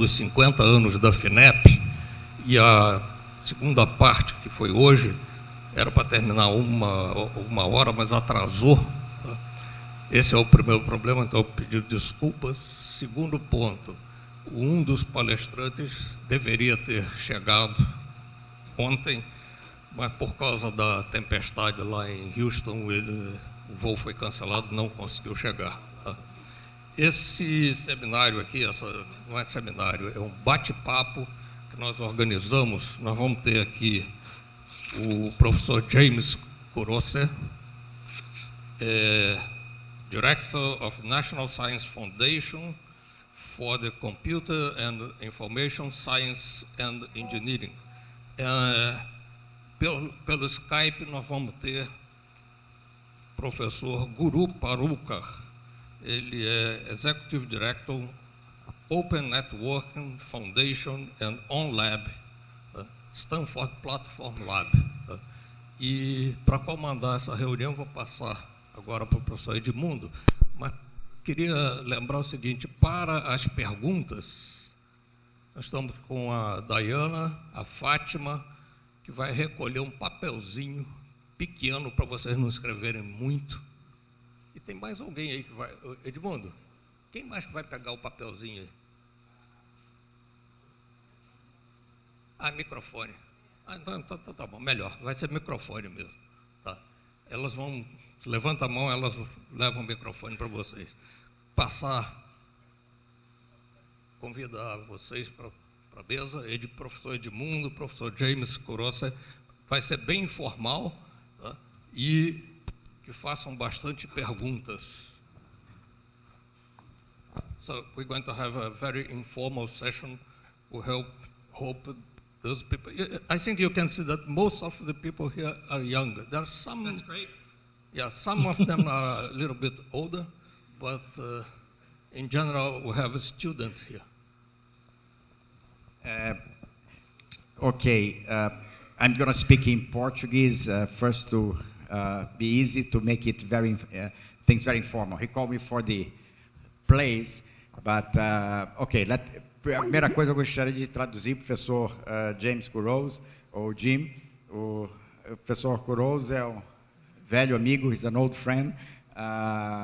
dos 50 anos da FINEP, e a segunda parte, que foi hoje, era para terminar uma, uma hora, mas atrasou. Tá? Esse é o primeiro problema, então eu pedi desculpas. Segundo ponto, um dos palestrantes deveria ter chegado ontem, mas por causa da tempestade lá em Houston, ele, o voo foi cancelado, não conseguiu chegar. Esse seminário aqui, essa, não é seminário, é um bate-papo que nós organizamos. Nós vamos ter aqui o professor James Kurose, é, Director of National Science Foundation for the Computer and Information Science and Engineering. É, pelo, pelo Skype nós vamos ter professor Guru Parukar, ele é Executive Director Open Networking Foundation and OnLab, tá? Stanford Platform Lab. Tá? E para comandar essa reunião, vou passar agora para o professor Edmundo, mas queria lembrar o seguinte, para as perguntas, nós estamos com a Dayana, a Fátima, que vai recolher um papelzinho pequeno para vocês não escreverem muito. Tem mais alguém aí que vai. Edmundo, quem mais vai pegar o papelzinho aí? Ah, microfone. Ah, então, então, então tá bom, melhor. Vai ser microfone mesmo. Tá. Elas vão, levanta a mão, elas levam o microfone para vocês. Passar, convidar vocês para a mesa, Ed, professor Edmundo, professor James Corossa, vai ser bem informal tá? e que façam bastante perguntas. So we're going to have a very informal session. We help, hope those people. I think you can see that most of the people here are young. There are some. That's great. Yeah, some of them are a little bit older, but uh, in general, we have a student here. Uh, okay, uh, I'm going to speak in Portuguese uh, first to uh, be easy to make it very uh, things very informal. He called me for the plays, but uh, okay. Let, primeira coisa eu gostaria de traduzir professor James Kurose ou Jim. O, professor Kurose é um velho amigo. He's an old friend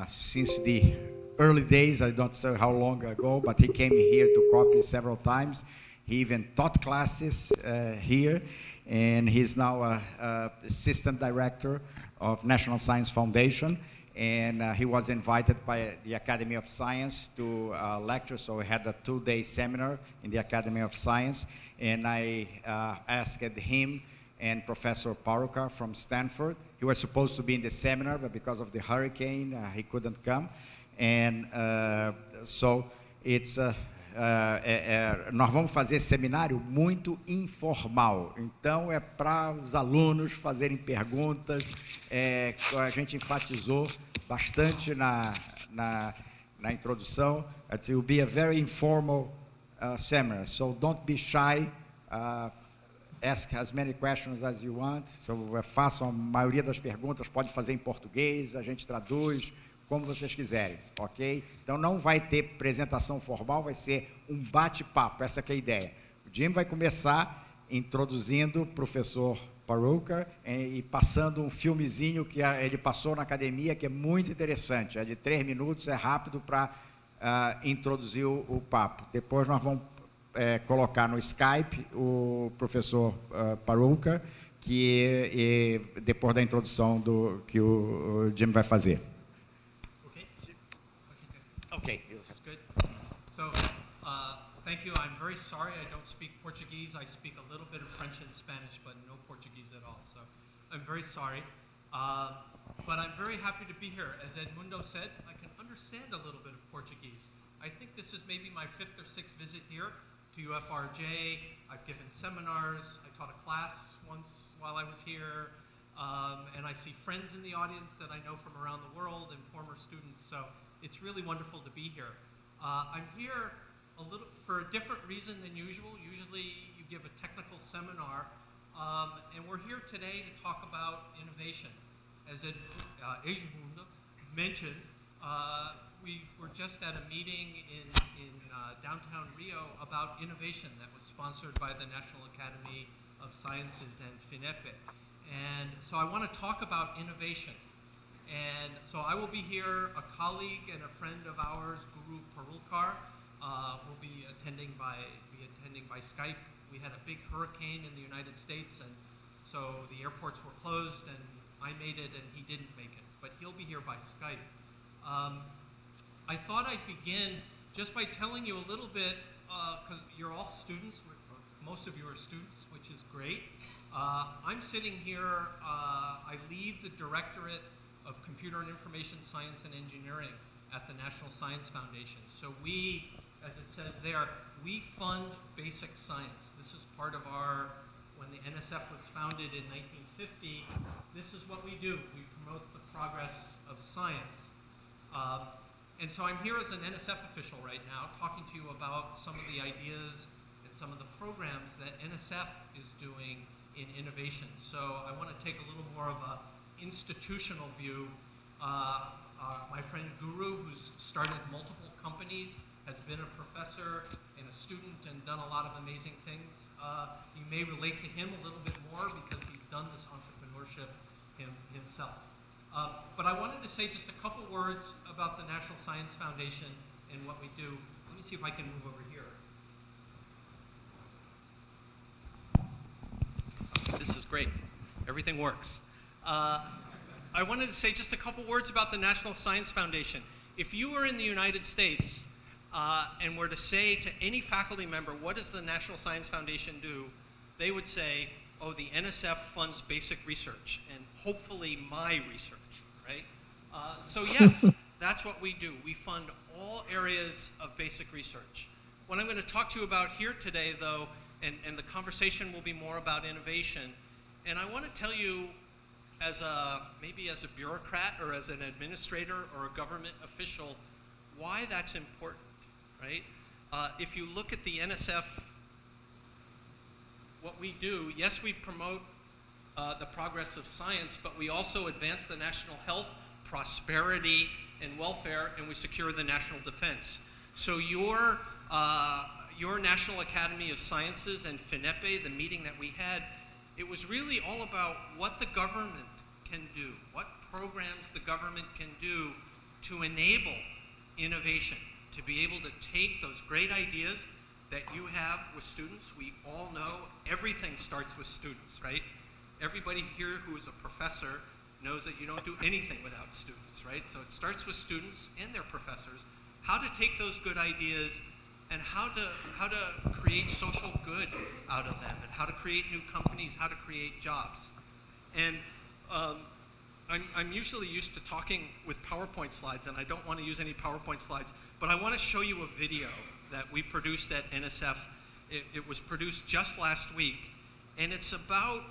since the early days. I don't know how long ago, but he came here to COPPE several times. He even taught classes uh, here, and he's now a, a, assistant director of National Science Foundation. And uh, he was invited by the Academy of Science to uh, lecture, so we had a two-day seminar in the Academy of Science, and I uh, asked him and Professor Paruka from Stanford. He was supposed to be in the seminar, but because of the hurricane, uh, he couldn't come. And uh, so it's é, é, nós vamos fazer seminário muito informal. Então, é para os alunos fazerem perguntas. É, a gente enfatizou bastante na, na, na introdução. It will be a very informal uh, seminar. So, don't be shy. Uh, ask as many questions as you want. So, façam a maioria das perguntas. Pode fazer em português, a gente traduz como vocês quiserem, ok? Então não vai ter apresentação formal, vai ser um bate-papo, essa é a ideia. O Jim vai começar introduzindo o professor Paruka e passando um filmezinho que ele passou na academia, que é muito interessante, é de três minutos, é rápido para uh, ah, introduzir o, o, papo. Depois nós vamos é, colocar no Skype o professor uh, que e, depois da introdução do que o Jim vai fazer. Okay. This is good. So, uh, thank you. I'm very sorry I don't speak Portuguese. I speak a little bit of French and Spanish, but no Portuguese at all. So, I'm very sorry. Uh, but I'm very happy to be here. As Edmundo said, I can understand a little bit of Portuguese. I think this is maybe my fifth or sixth visit here to UFRJ. I've given seminars. I taught a class once while I was here. Um, and I see friends in the audience that I know from around the world and former students. So it's really wonderful to be here. Uh, I'm here a little for a different reason than usual. Usually you give a technical seminar, um, and we're here today to talk about innovation. As Ed, uh, mentioned, uh, we were just at a meeting in, in uh, downtown Rio about innovation that was sponsored by the National Academy of Sciences and FINEP. And so I want to talk about innovation. And so I will be here, a colleague and a friend of ours, Guru Parulkar, uh, will be attending by, be attending by Skype. We had a big hurricane in the United States, and so the airports were closed, and I made it, and he didn't make it. But he'll be here by Skype. Um, I thought I'd begin just by telling you a little bit, because you're all students, most of you are students, which is great. Uh, I'm sitting here, uh, I lead the Directorate of Computer and Information Science and Engineering at the National Science Foundation. So we, as it says there, we fund basic science. This is part of our, when the NSF was founded in 1950, this is what we do. We promote the progress of science. Um, and so I'm here as an NSF official right now, talking to you about some of the ideas and some of the programs that NSF is doing in innovation. So I want to take a little more of a institutional view. Uh, uh, my friend Guru, who's started multiple companies, has been a professor and a student and done a lot of amazing things. Uh, you may relate to him a little bit more because he's done this entrepreneurship him, himself. Um, but I wanted to say just a couple words about the National Science Foundation and what we do. Let me see if I can move over here. This is great. Everything works. Uh, I wanted to say just a couple words about the National Science Foundation. If you were in the United States uh, and were to say to any faculty member, what does the National Science Foundation do? They would say, oh, the NSF funds basic research and hopefully my research, right? Uh, so yes, that's what we do. We fund all areas of basic research. What I'm going to talk to you about here today, though, and, and the conversation will be more about innovation, and I want to tell you as a, maybe as a bureaucrat or as an administrator or a government official, why that's important, right? Uh, if you look at the NSF, what we do, yes, we promote uh, the progress of science, but we also advance the national health, prosperity, and welfare, and we secure the national defense. So your, uh, your National Academy of Sciences and FINEP, the meeting that we had, it was really all about what the government can do, what programs the government can do to enable innovation, to be able to take those great ideas that you have with students. We all know everything starts with students, right? Everybody here who is a professor knows that you don't do anything without students, right? So it starts with students and their professors, how to take those good ideas and how to, how to create social good out of them, and how to create new companies, how to create jobs. And um, I'm, I'm usually used to talking with PowerPoint slides, and I don't want to use any PowerPoint slides, but I want to show you a video that we produced at NSF. It, it was produced just last week, and it's about,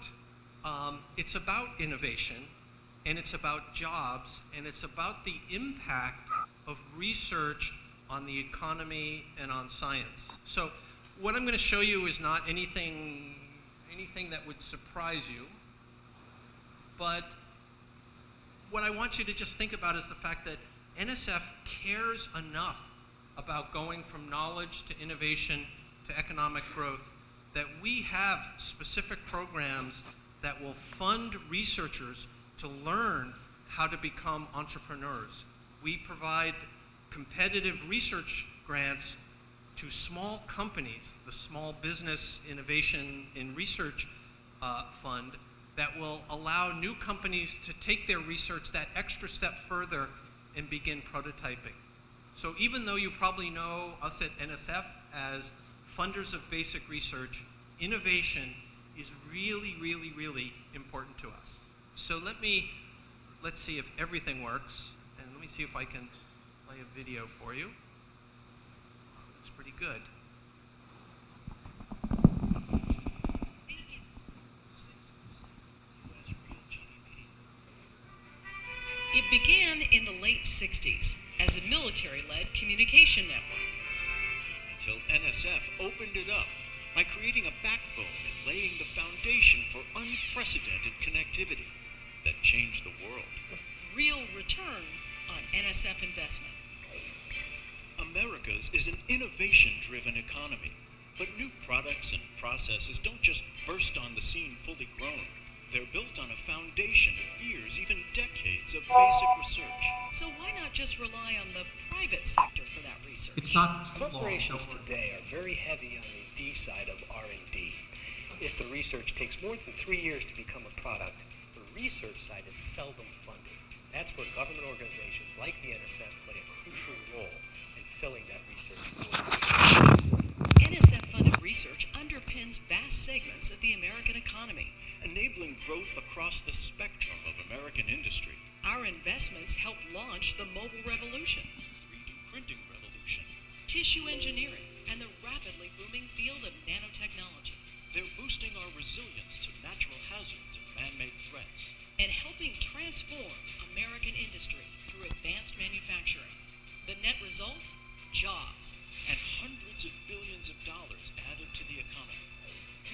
um, it's about innovation, and it's about jobs, and it's about the impact of research on the economy and on science. So what I'm going to show you is not anything, anything that would surprise you, but what I want you to just think about is the fact that NSF cares enough about going from knowledge to innovation to economic growth that we have specific programs that will fund researchers to learn how to become entrepreneurs. We provide competitive research grants to small companies, the Small Business Innovation and Research uh, Fund, that will allow new companies to take their research that extra step further and begin prototyping. So even though you probably know us at NSF as funders of basic research, innovation is really, really, really important to us. So let me, let's see if everything works, and let me see if I can play a video for you. Looks pretty good. It began in the late 60s as a military led communication network. Until NSF opened it up by creating a backbone and laying the foundation for unprecedented connectivity that changed the world. Real return on NSF investment. America's is an innovation driven economy. But new products and processes don't just burst on the scene fully grown. They're built on a foundation of years, even decades of basic research. So why not just rely on the private sector for that research? It's not too long. Corporations today are very heavy on the D side of R&D. If the research takes more than three years to become a product, the research side is seldom funded. That's where government organizations like the NSF play a crucial role in filling that research void. Research underpins vast segments of the American economy. enabling growth across the spectrum of American industry. Our investments help launch the mobile revolution, the 3D printing revolution. tissue engineering, and the rapidly booming field of nanotechnology, They're boosting our resilience to natural hazards and man-made threats. and helping transform American industry through advanced manufacturing. The net result? Jobs. And hundreds of billions of dollars added to the economy.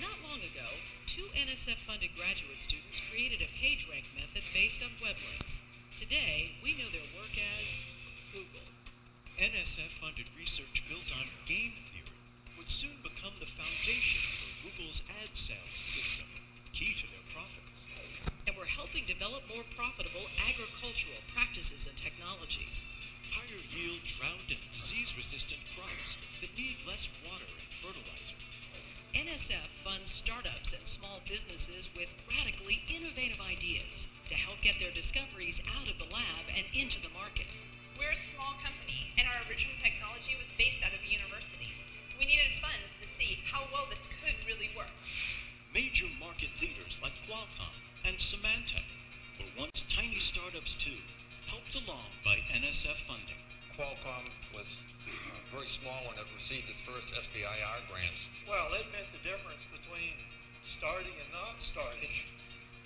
Not long ago, two NSF-funded graduate students created a PageRank method based on web links. Today, we know their work as Google. NSF-funded research built on game theory would soon become the foundation for Google's ad sales system, key to their profits. And we're helping develop more profitable agricultural practices and technologies. Higher yield and disease-resistant crops that need less water and fertilizer. NSF funds startups and small businesses with radically innovative ideas to help get their discoveries out of the lab and into the market. We're a small company, and our original technology was based out of a university. We needed funds to see how well this could really work. Major market leaders like Qualcomm and Symantec were once tiny startups too, helped along by NSF funding. Qualcomm was uh, very small when it received its first SBIR grants. Well, it meant the difference between starting and not starting.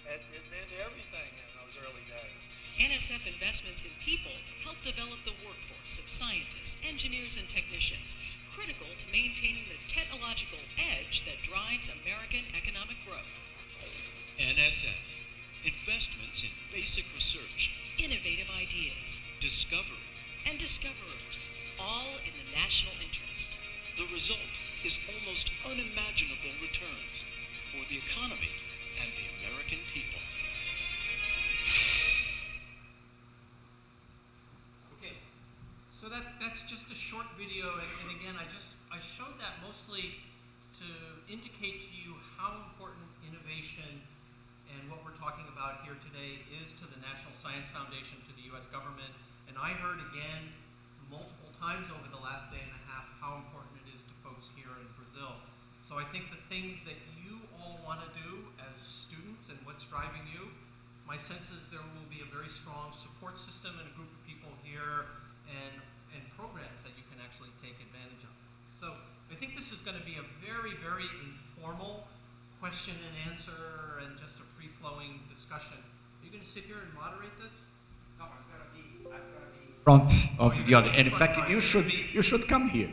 It, it meant everything in those early days. NSF investments in people help develop the workforce of scientists, engineers, and technicians, critical to maintaining the technological edge that drives American economic growth. NSF, investments in basic research, Innovative ideas discovery. and discoverers, all in the national interest. The result is almost unimaginable returns for the economy and the American people. Okay, so that, that's just a short video, and, and again, I just, I showed that mostly to indicate to you how important innovation and what we're talking about here today is to the National Science Foundation, to the US government, and I heard again multiple times over the last day and a half how important it is to folks here in Brazil. So I think the things that you all want to do as students and what's driving you, my sense is there will be a very strong support system and a group of people here and, and programs that you can actually take advantage of. So I think this is going to be a very, very informal question and answer and just a free-flowing discussion. Are you going to sit here and moderate this? No, I'm gonna be, I'm gonna be in front of the other. And in in fact, you should, be- you should come here.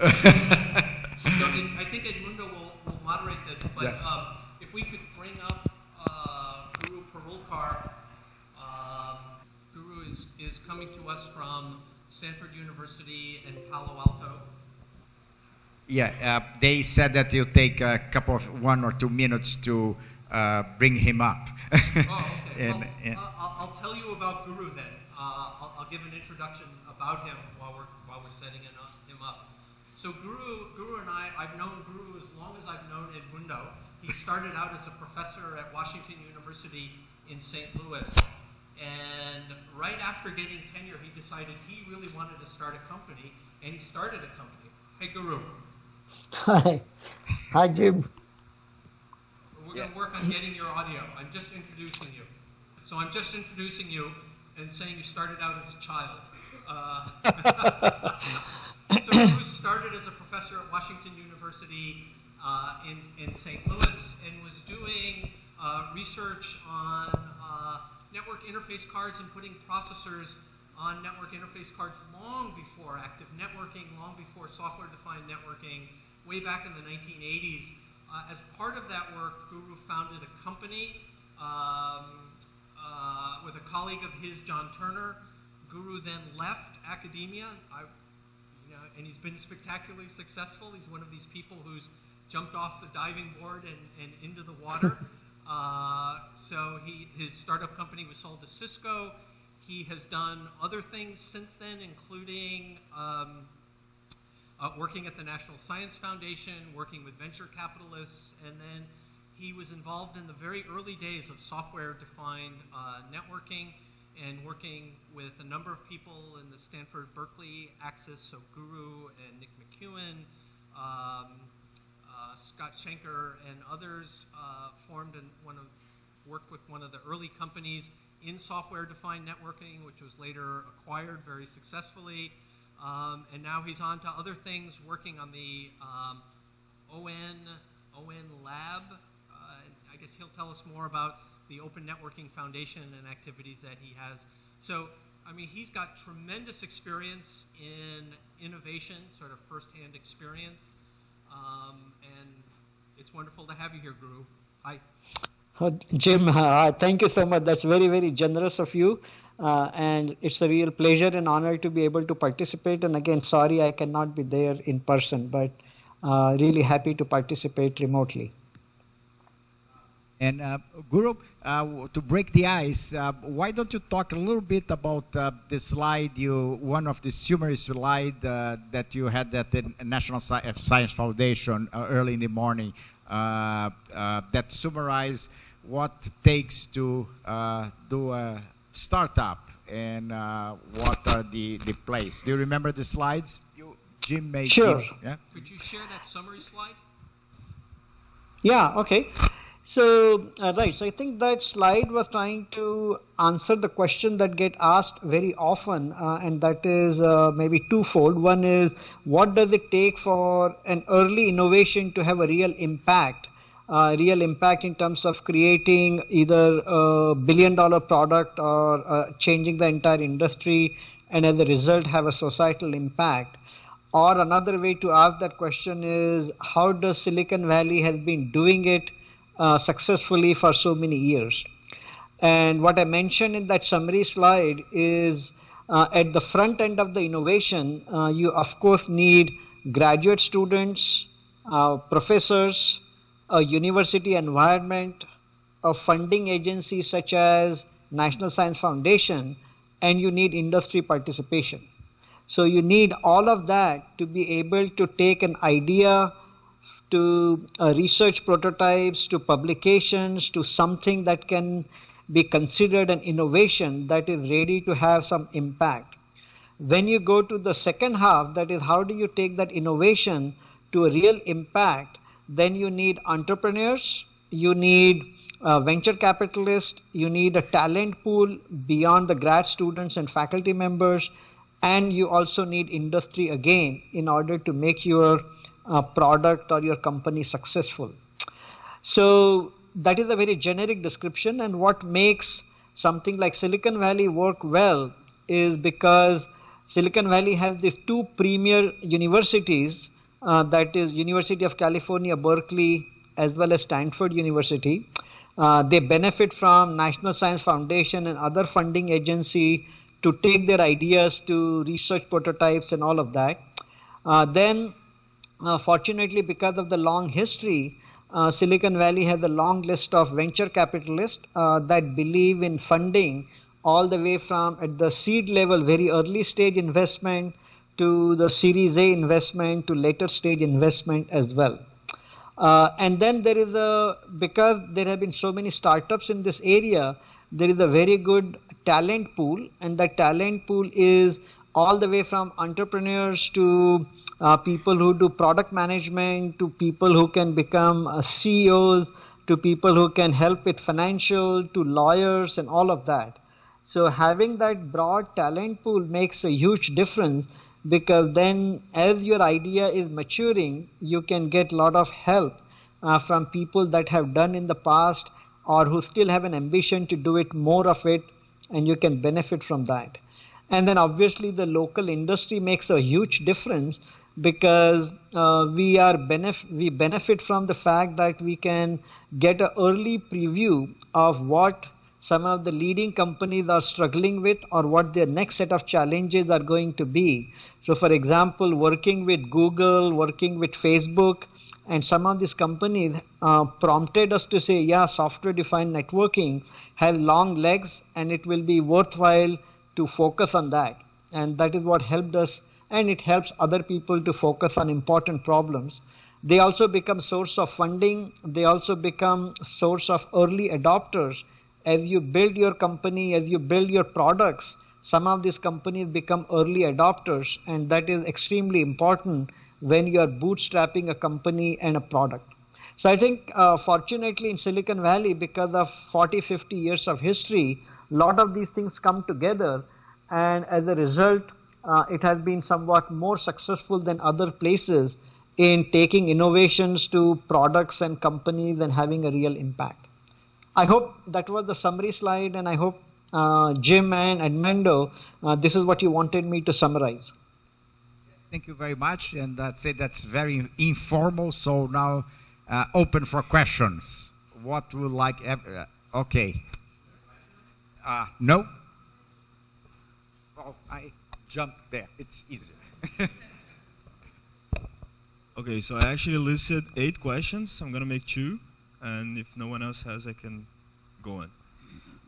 So in, I think Edmundo will, will moderate this, but Yes. um, if we could bring up uh, Guru Parulkar. Um, Guru is, is coming to us from Stanford University in Palo Alto. Yeah, uh, they said that you'll take a couple of, one or two minutes to uh, bring him up. Oh, okay. And, well, and- uh, I'll, I'll tell you about Guru then. Uh, I'll, I'll give an introduction about him while we're, while we're setting him up, him up. So Guru, Guru and I, I've known Guru as long as I've known Edmundo. He started out as a professor at Washington University in St. Louis. And right after getting tenure, he decided he really wanted to start a company, and he started a company. Hey, Guru, Hi. Hi, Jim. Going to work on getting your audio. I'm just introducing you. So I'm just introducing you and saying you started out as a child. Uh, so Guru started as a professor at Washington University uh, in, in St. Louis and was doing uh, research on uh, network interface cards and putting processors on network interface cards long before active networking, long before software-defined networking, way back in the 1980s. Uh, as part of that work, Guru founded a company um, uh, with a colleague of his, John Turner. Guru then left academia. I, you know, and he's been spectacularly successful. He's one of these people who's jumped off the diving board and, and into the water. uh, so he, his startup company was sold to Cisco. He has done other things since then, including um, uh, working at the National Science Foundation, working with venture capitalists, and then he was involved in the very early days of software-defined uh, networking and working with a number of people in the Stanford Berkeley axis, so Guru and Nick McKeown, um, uh, Scott Shenker, and others uh, formed and one of, worked with one of the early companies in software-defined networking, which was later acquired very successfully. Um, and now he's on to other things, working on the um, ON, ON Lab. Uh, I guess he'll tell us more about the Open Networking Foundation and activities that he has. So, I mean, he's got tremendous experience in innovation, sort of firsthand experience. Um, and it's wonderful to have you here, Guru. Hi. Jim, uh, thank you so much. That's very, very generous of you. Uh, and it's a real pleasure and honor to be able to participate. And again, sorry I cannot be there in person, but uh, really happy to participate remotely. And uh, Guru, uh, to break the ice, uh, why don't you talk a little bit about uh, the slide you, one of the summary slide that you had at the National Science Foundation early in the morning that summarize what takes to do a startup and what are the, the place. Do you remember the slides? You, Jim made Sure. yeah? Could you share that summary slide? Yeah, okay. So, uh, right, so I think that slide was trying to answer the question that get asked very often, uh, and that is uh, maybe twofold. One is, what does it take for an early innovation to have a real impact? Uh, real impact in terms of creating either a billion dollar product or uh, changing the entire industry and as a result have a societal impact or another way to ask that question is how does silicon valley has been doing it uh, successfully for so many years. And what I mentioned in that summary slide is uh, at the front end of the innovation, uh, you of course need graduate students, uh, professors, a university environment, a funding agency such as National Science Foundation, and you need industry participation. So you need all of that to be able to take an idea to uh, research prototypes, to publications, to something that can be considered an innovation that is ready to have some impact. When you go to the second half, that is, how do you take that innovation to a real impact? Then you need entrepreneurs, you need uh, venture capitalists, you need a talent pool beyond the grad students and faculty members, and you also need industry again in order to make your uh, product or your company successful. So that is a very generic description and what makes something like Silicon Valley work well is because Silicon Valley has these two premier universities uh, that is University of California Berkeley as well as Stanford University. Uh, they benefit from National Science Foundation and other funding agency to take their ideas to research prototypes and all of that. Uh, then uh, fortunately, because of the long history, uh, Silicon Valley has a long list of venture capitalists uh, that believe in funding all the way from at the seed level, very early stage investment, to the Series A investment, to later stage investment as well. Uh, and then there is a, because there have been so many startups in this area, there is a very good talent pool, and that talent pool is all the way from entrepreneurs to uh, people who do product management, to people who can become uh, CEOs, to people who can help with financial, to lawyers, and all of that. So having that broad talent pool makes a huge difference because then as your idea is maturing, you can get a lot of help uh, from people that have done in the past or who still have an ambition to do it more of it and you can benefit from that. And then obviously the local industry makes a huge difference because uh, we are benef- we benefit from the fact that we can get an early preview of what some of the leading companies are struggling with or what their next set of challenges are going to be. So, for example, working with Google, working with Facebook, and some of these companies uh, prompted us to say, yeah, software defined networking has long legs and it will be worthwhile to focus on that. And that is what helped us, and it helps other people to focus on important problems. They also become source of funding. They also become source of early adopters. As you build your company, as you build your products, some of these companies become early adopters, and that is extremely important when you are bootstrapping a company and a product. So I think, uh, fortunately, in Silicon Valley, because of 40, 50 years of history, a lot of these things come together, and as a result, uh, it has been somewhat more successful than other places in taking innovations to products and companies and having a real impact. I hope that was the summary slide, and I hope uh, Jim and Edmundo, uh, this is what you wanted me to summarize. Thank you very much, and that's it. That's very informal. So now, uh, open for questions. What would like? Uh, okay. Uh, no. Well, I jumped there. It's easier. okay, so I actually listed eight questions. I'm gonna make two, and if no one else has, I can go on.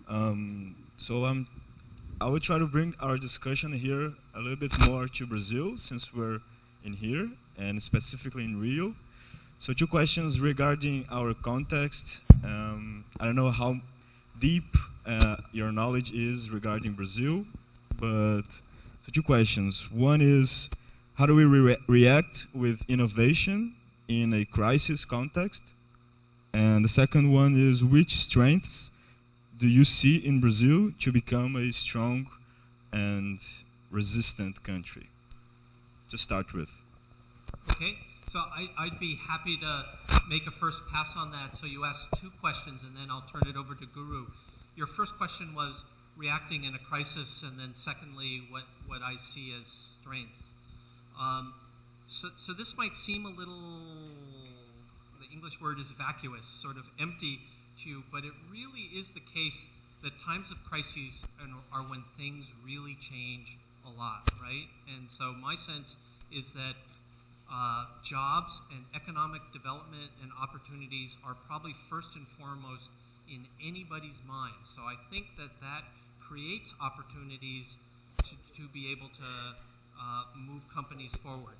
Um, so I'm I will try to bring our discussion here a little bit more to Brazil, since we're in here, and specifically in Rio. So two questions regarding our context. Um, I don't know how deep uh, your knowledge is regarding Brazil, but so two questions. One is, how do we re react with innovation in a crisis context? And the second one is, which strengths do you see in Brazil to become a strong and resistant country? To start with. Okay, so I, would be happy to make a first pass on that. So you asked two questions, and then I'll turn it over to Guru. Your first question was reacting in a crisis, and then secondly, what, what I see as strengths. Um, so, so this might seem a little, English word is vacuous, sort of empty, to you, but it really is the case that times of crises are when things really change a lot, right? And so my sense is that uh, jobs and economic development and opportunities are probably first and foremost in anybody's mind. So I think that that creates opportunities to, to be able to uh, move companies forward.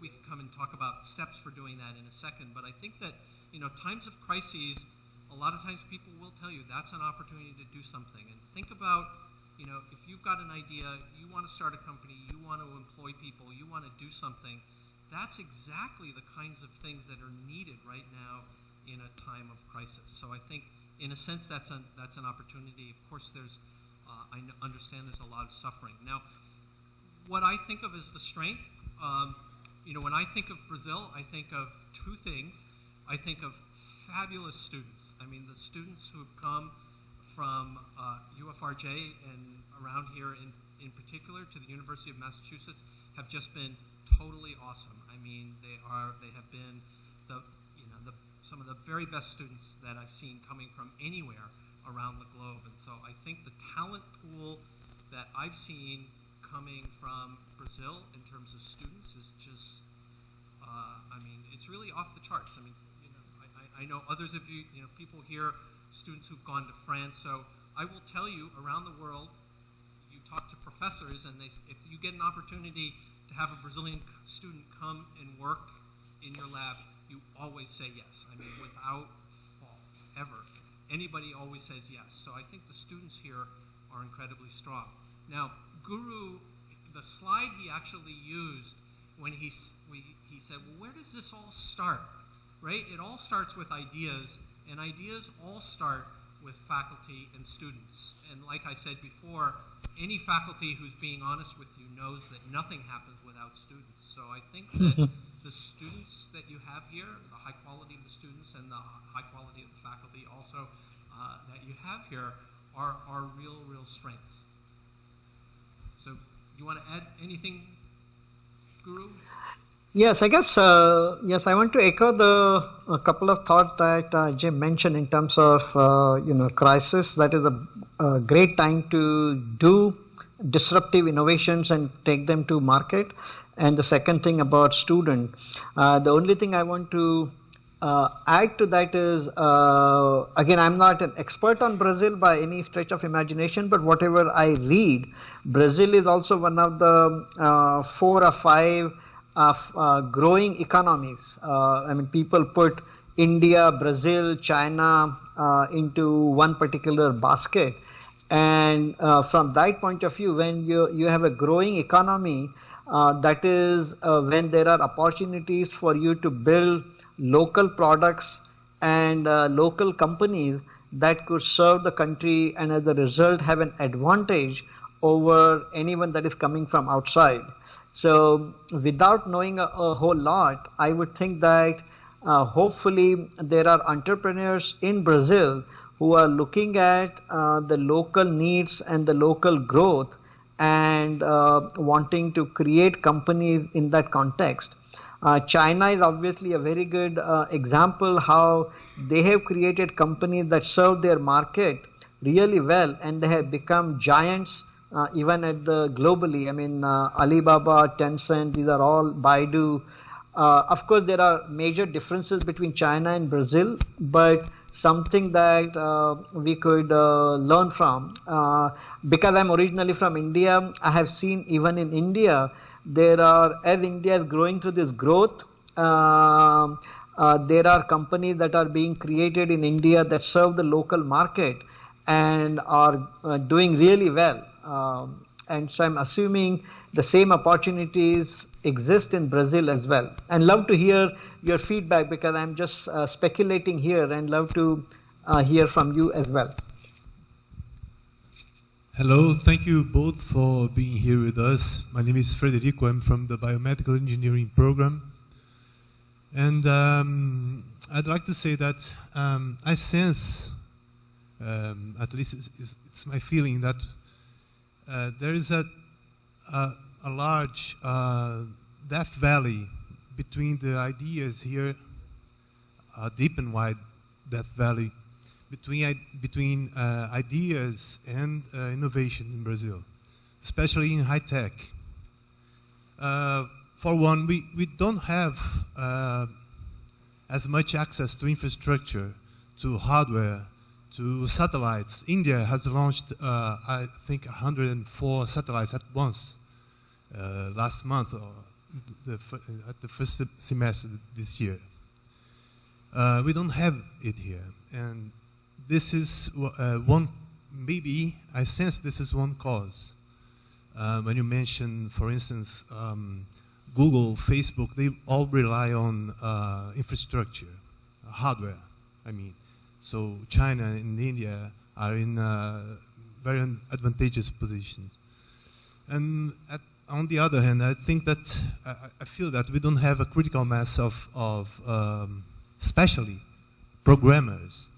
We can come and talk about steps for doing that in a second, but I think that you know times of crises a lot of times people will tell you that's an opportunity to do something. And think about, you know, if you've got an idea, you want to start a company, you want to employ people, you want to do something, that's exactly the kinds of things that are needed right now in a time of crisis. So I think, in a sense, that's an, that's an opportunity. Of course, there's, uh, I understand there's a lot of suffering. Now, what I think of as the strength, um, you know, when I think of Brazil, I think of two things. I think of fabulous students. I mean, the students who have come from uh, UFRJ and around here in, in particular to the University of Massachusetts have just been totally awesome. I mean, they are they have been the you know the some of the very best students that I've seen coming from anywhere around the globe. And so I think the talent pool that I've seen coming from Brazil in terms of students is just uh, I mean, it's really off the charts. I mean, you know, I, I know others of you, you know, people here, students who've gone to France. So I will tell you, around the world, you talk to professors, and they, if you get an opportunity to have a Brazilian student come and work in your lab, you always say yes. I mean, without fault, ever. Anybody always says yes. So I think the students here are incredibly strong. Now, Guru, the slide he actually used when he, he said, well, where does this all start? right? It all starts with ideas, and ideas all start with faculty and students. And like I said before, any faculty who's being honest with you knows that nothing happens without students. So I think that the students that you have here, the high quality of the students and the high quality of the faculty also uh, that you have here are, are real, real strengths. You want to add anything, Guru? Yes, I guess, uh, yes, I want to echo the a couple of thoughts that uh, Jim mentioned in terms of, uh, you know, crisis. That is a, a, great time to do disruptive innovations and take them to market. And the second thing about student, uh, the only thing I want to uh, add to that is, uh, again, I'm not an expert on Brazil by any stretch of imagination, but whatever I read, Brazil is also one of the four or five of uh, growing economies. Uh, I mean, people put India, Brazil, China uh, into one particular basket. And uh, from that point of view, when you, you have a growing economy, uh, that is uh, when there are opportunities for you to build local products and local companies that could serve the country and as a result have an advantage over anyone that is coming from outside. So, without knowing a, a whole lot, I would think that uh, hopefully there are entrepreneurs in Brazil who are looking at uh, the local needs and the local growth and uh, wanting to create companies in that context. Uh, China is obviously a very good uh, example how they have created companies that serve their market really well and they have become giants uh, even at the globally. I mean, uh, Alibaba, Tencent, these are all Baidu. Uh, of course, there are major differences between China and Brazil, but something that uh, we could uh, learn from. Uh, because I'm originally from India, I have seen even in India, there are, as India is growing through this growth, um, there are companies that are being created in India that serve the local market and are doing really well. Um, and so I'm assuming the same opportunities exist in Brazil as well. And love to hear your feedback because I'm just uh, speculating here and love to uh, hear from you as well. Hello, thank you both for being here with us. My name is Frederico, I'm from the Biomedical Engineering Program. And um, I'd like to say that um, I sense, um, at least it's, it's, my feeling, that uh, there is a, a, a large uh, death valley between the ideas here, a deep and wide death valley between, between uh, ideas and uh, innovation in Brazil, especially in high tech. Uh, for one, we, we don't have as much access to infrastructure, to hardware, to satellites. India has launched, uh, I think, 104 satellites at once uh, last month or the, at the first semester this year. Uh, we don't have it here. And this is uh, one, maybe I sense this is one cause. Uh, when you mention, for instance, um, Google, Facebook, they all rely on uh, infrastructure, hardware, I mean. So China and India are in uh, very advantageous positions. And at, on the other hand, I think that I, I, feel that we don't have a critical mass of, of um, especially programmers.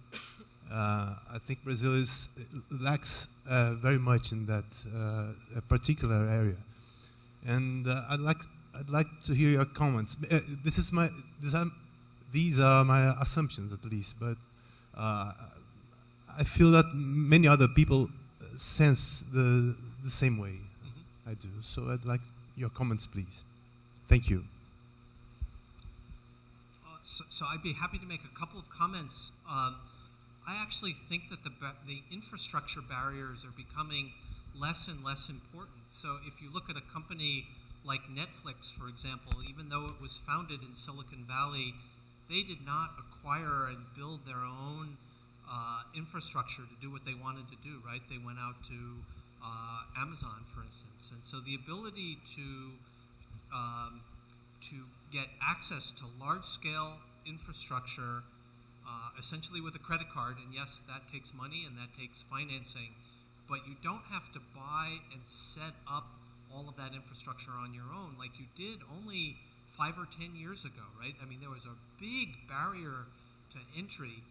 Uh, I think Brazil is, lacks uh, very much in that uh, particular area. And uh, I'd like I'd like to hear your comments. Uh, this is my this these are my assumptions at least, but uh, I feel that many other people sense the, the same way mm -hmm. I do. So I'd like your comments, please. Thank you. So, so, I'd be happy to make a couple of comments. Um, I actually think that the, the infrastructure barriers are becoming less and less important. So if you look at a company like Netflix, for example, even though it was founded in Silicon Valley, they did not acquire and build their own uh, infrastructure to do what they wanted to do, right? They went out to uh, Amazon, for instance. And so the ability to, um, to get access to large-scale infrastructure uh, essentially with a credit card, and yes, that takes money and that takes financing, but you don't have to buy and set up all of that infrastructure on your own like you did only five or ten years ago, right? I mean, there was a big barrier to entry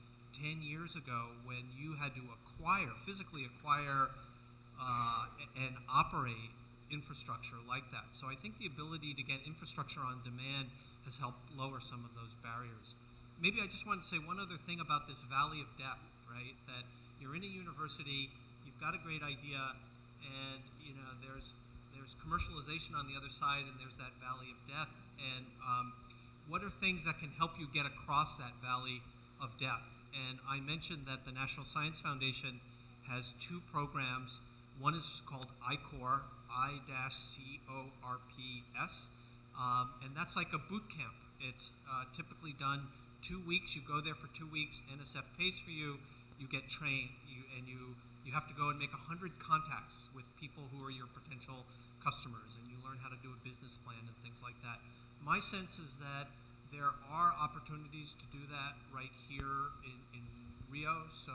10 years ago when you had to acquire, physically acquire uh, and operate infrastructure like that. So I think the ability to get infrastructure on demand has helped lower some of those barriers. Maybe I just want to say one other thing about this valley of death, right? That you're in a university, you've got a great idea, and you know there's there's commercialization on the other side, and there's that valley of death. And um, what are things that can help you get across that valley of death? And I mentioned that the National Science Foundation has two programs. One is called I-CORPS, I-C-O-R-P-S, um, and that's like a boot camp. It's uh, typically done two weeks. You go there for two weeks. NSF pays for you. You get trained, you, and you you have to go and make 100 contacts with people who are your potential customers, and you learn how to do a business plan and things like that. My sense is that there are opportunities to do that right here in, in Rio. So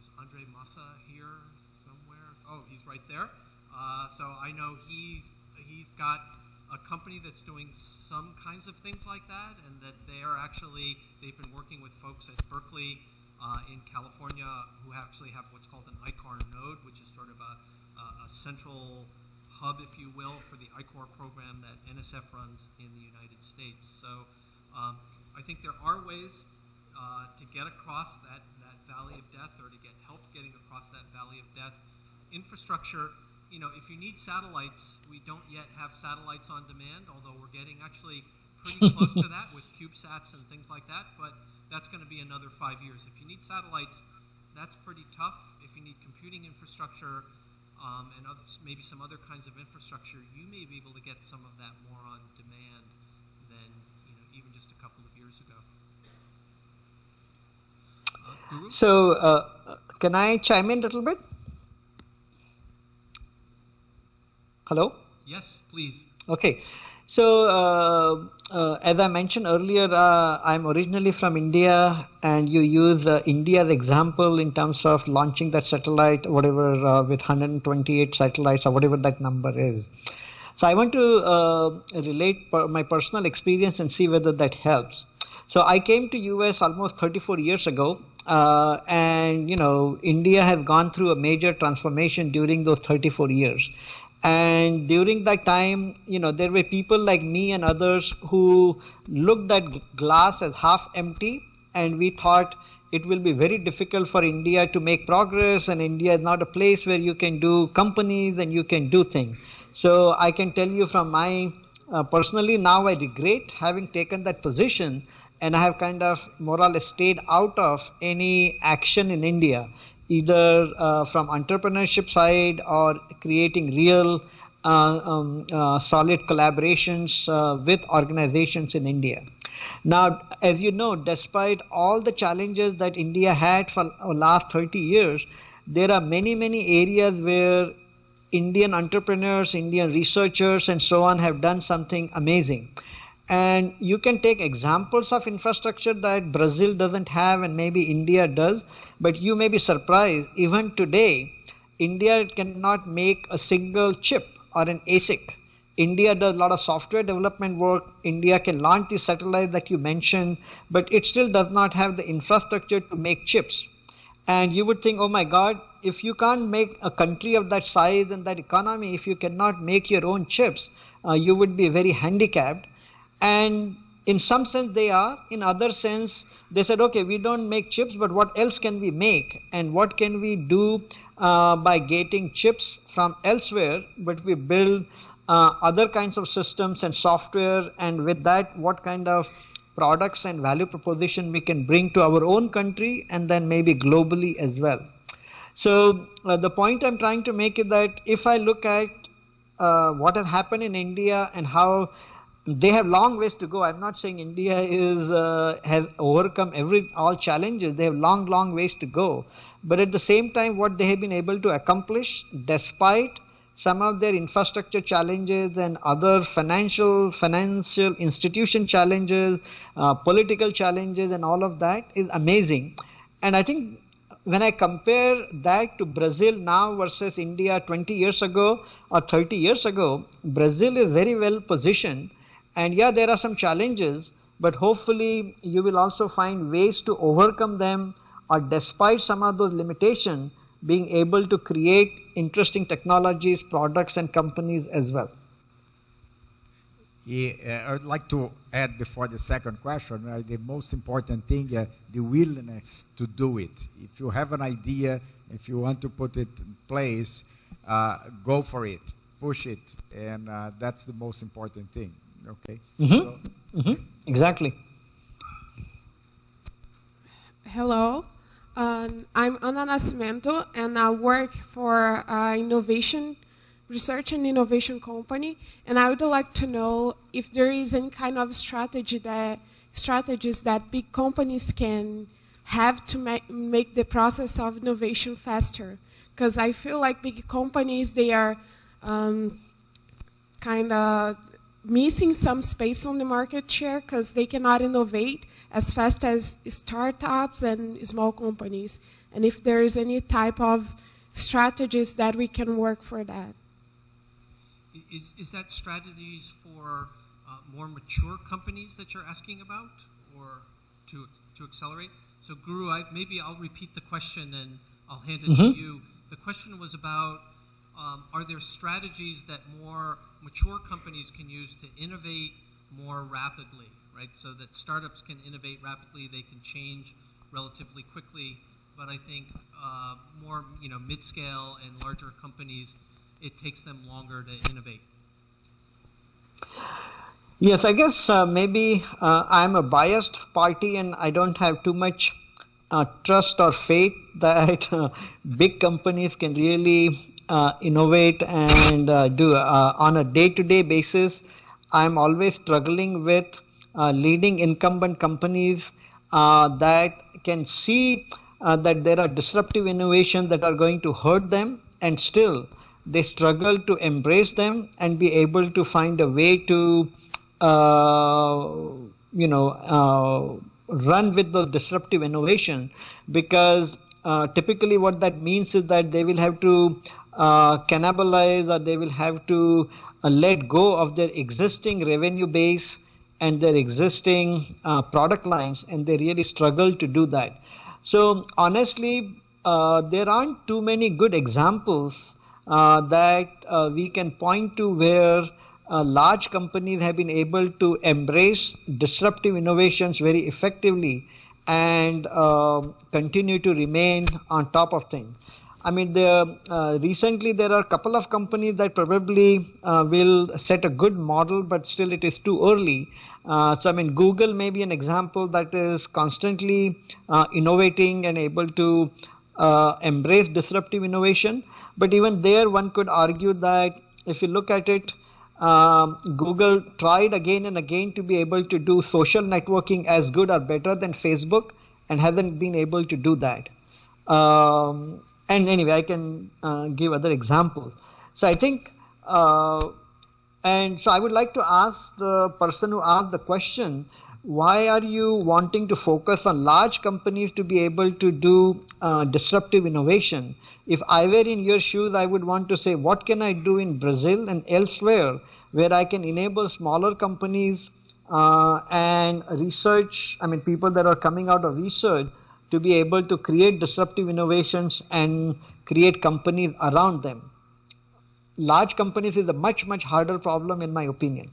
is Andre Massa here somewhere? Oh, he's right there. Uh, so I know he's he's got a company that's doing some kinds of things like that, and that they are actually they've been working with folks at Berkeley uh, in California who actually have what's called an I-Corps node, which is sort of a, a, a central hub, if you will, for the I-CORPS program that NSF runs in the United States. So um, I think there are ways uh, to get across that, that valley of death or to get help getting across that valley of death. Infrastructure, you know, if you need satellites, we don't yet have satellites on demand, although we're getting actually pretty close to that with CubeSats and things like that, but that's going to be another five years. If you need satellites, that's pretty tough. If you need computing infrastructure, um, and others, maybe some other kinds of infrastructure, you may be able to get some of that more on demand than you know even just a couple of years ago. Uh, so, uh, can I chime in a little bit? Hello. Yes, please. Okay. So, uh, uh, as I mentioned earlier, uh, I'm originally from India, and you use uh, India as example in terms of launching that satellite, whatever, uh, with 128 satellites or whatever that number is. So, I want to uh, relate per my personal experience and see whether that helps. So, I came to US almost 34 years ago, and you know, India has gone through a major transformation during those 34 years and during that time you know there were people like me and others who looked at glass as half empty. And we thought it will be very difficult for india to make progress. And india is not a place where you can do companies and you can do things. So i can tell you from my uh, personally now i regret having taken that position. And i have kind of more or less stayed out of any action in india either uh, from entrepreneurship side or creating real uh, um, uh, solid collaborations uh, with organizations in India. Now, as you know, despite all the challenges that India had for last 30 years, there are many, many areas where Indian entrepreneurs, Indian researchers, and so on have done something amazing. And you can take examples of infrastructure that Brazil doesn't have and maybe India does, but you may be surprised. Even today, India cannot make a single chip or an ASIC. India does a lot of software development work. India can launch the satellite that you mentioned, but it still does not have the infrastructure to make chips. And you would think, oh my God, if you can't make a country of that size and that economy, if you cannot make your own chips, uh, you would be very handicapped and in some sense they are in other sense they said okay we don't make chips but what else can we make? And what can we do uh, by getting chips from elsewhere but we build uh, other kinds of systems and software and with that what kind of products and value proposition we can bring to our own country and then maybe globally as well? So uh, the point i'm trying to make is that if i look at uh, what has happened in india and how they have long ways to go. I'm not saying India is uh, has overcome every all challenges. They have long, long ways to go. But at the same time, what they have been able to accomplish, despite some of their infrastructure challenges and other financial financial institution challenges, uh, political challenges, and all of that, is amazing. And I think when I compare that to Brazil now versus India 20 years ago or 30 years ago, Brazil is very well positioned and yeah, there are some challenges, but hopefully you will also find ways to overcome them or despite some of those limitations, being able to create interesting technologies, products, and companies as well. Yeah, uh, I would like to add before the second question, uh, the most important thing, uh, the willingness to do it. If you have an idea, if you want to put it in place, uh, go for it, push it, and uh, that's the most important thing. Okay. Mm-hmm. So, mm-hmm. Exactly. Hello, um, I'm Ana Nascimento, and I work for uh, innovation research and innovation company, and I would like to know if there is any kind of strategy that strategies that big companies can have to make, make the process of innovation faster. Because I feel like big companies they are um, kind of missing some space on the market share because they cannot innovate as fast as startups and small companies. And if there is any type of strategies that we can work for that. Is, is that strategies for uh, more mature companies that you're asking about or to, to accelerate? So Guru, I, maybe I'll repeat the question and I'll hand it mm-hmm. to you. The question was about um, are there strategies that more mature companies can use to innovate more rapidly, right? So that startups can innovate rapidly, they can change relatively quickly, but I think uh, more, you know, mid-scale and larger companies it takes them longer to innovate? Yes, I guess uh, maybe uh, I'm a biased party and I don't have too much uh, trust or faith that uh, big companies can really uh, innovate and uh, do on a day to day basis. I'm always struggling with leading incumbent companies that can see that there are disruptive innovations that are going to hurt them and still they struggle to embrace them and be able to find a way to, uh, you know, uh, run with the disruptive innovation because uh, typically what that means is that they will have to uh, cannibalize or they will have to uh, let go of their existing revenue base and their existing uh, product lines and they really struggle to do that. So honestly, there aren't too many good examples uh, that uh, we can point to where uh, large companies have been able to embrace disruptive innovations very effectively and uh, continue to remain on top of things. I mean, uh, recently there are a couple of companies that probably uh, will set a good model, but still it is too early. so, I mean, Google may be an example that is constantly innovating and able to embrace disruptive innovation. But even there, one could argue that if you look at it, um, Google tried again and again to be able to do social networking as good or better than Facebook and hasn't been able to do that. Um, and anyway, I can uh, give other examples. So I think, uh, and so I would like to ask the person who asked the question why are you wanting to focus on large companies to be able to do uh, disruptive innovation? If I were in your shoes, I would want to say, what can I do in Brazil and elsewhere where I can enable smaller companies uh, and research, I mean, people that are coming out of research to be able to create disruptive innovations and create companies around them. Large companies is a much, much harder problem, in my opinion.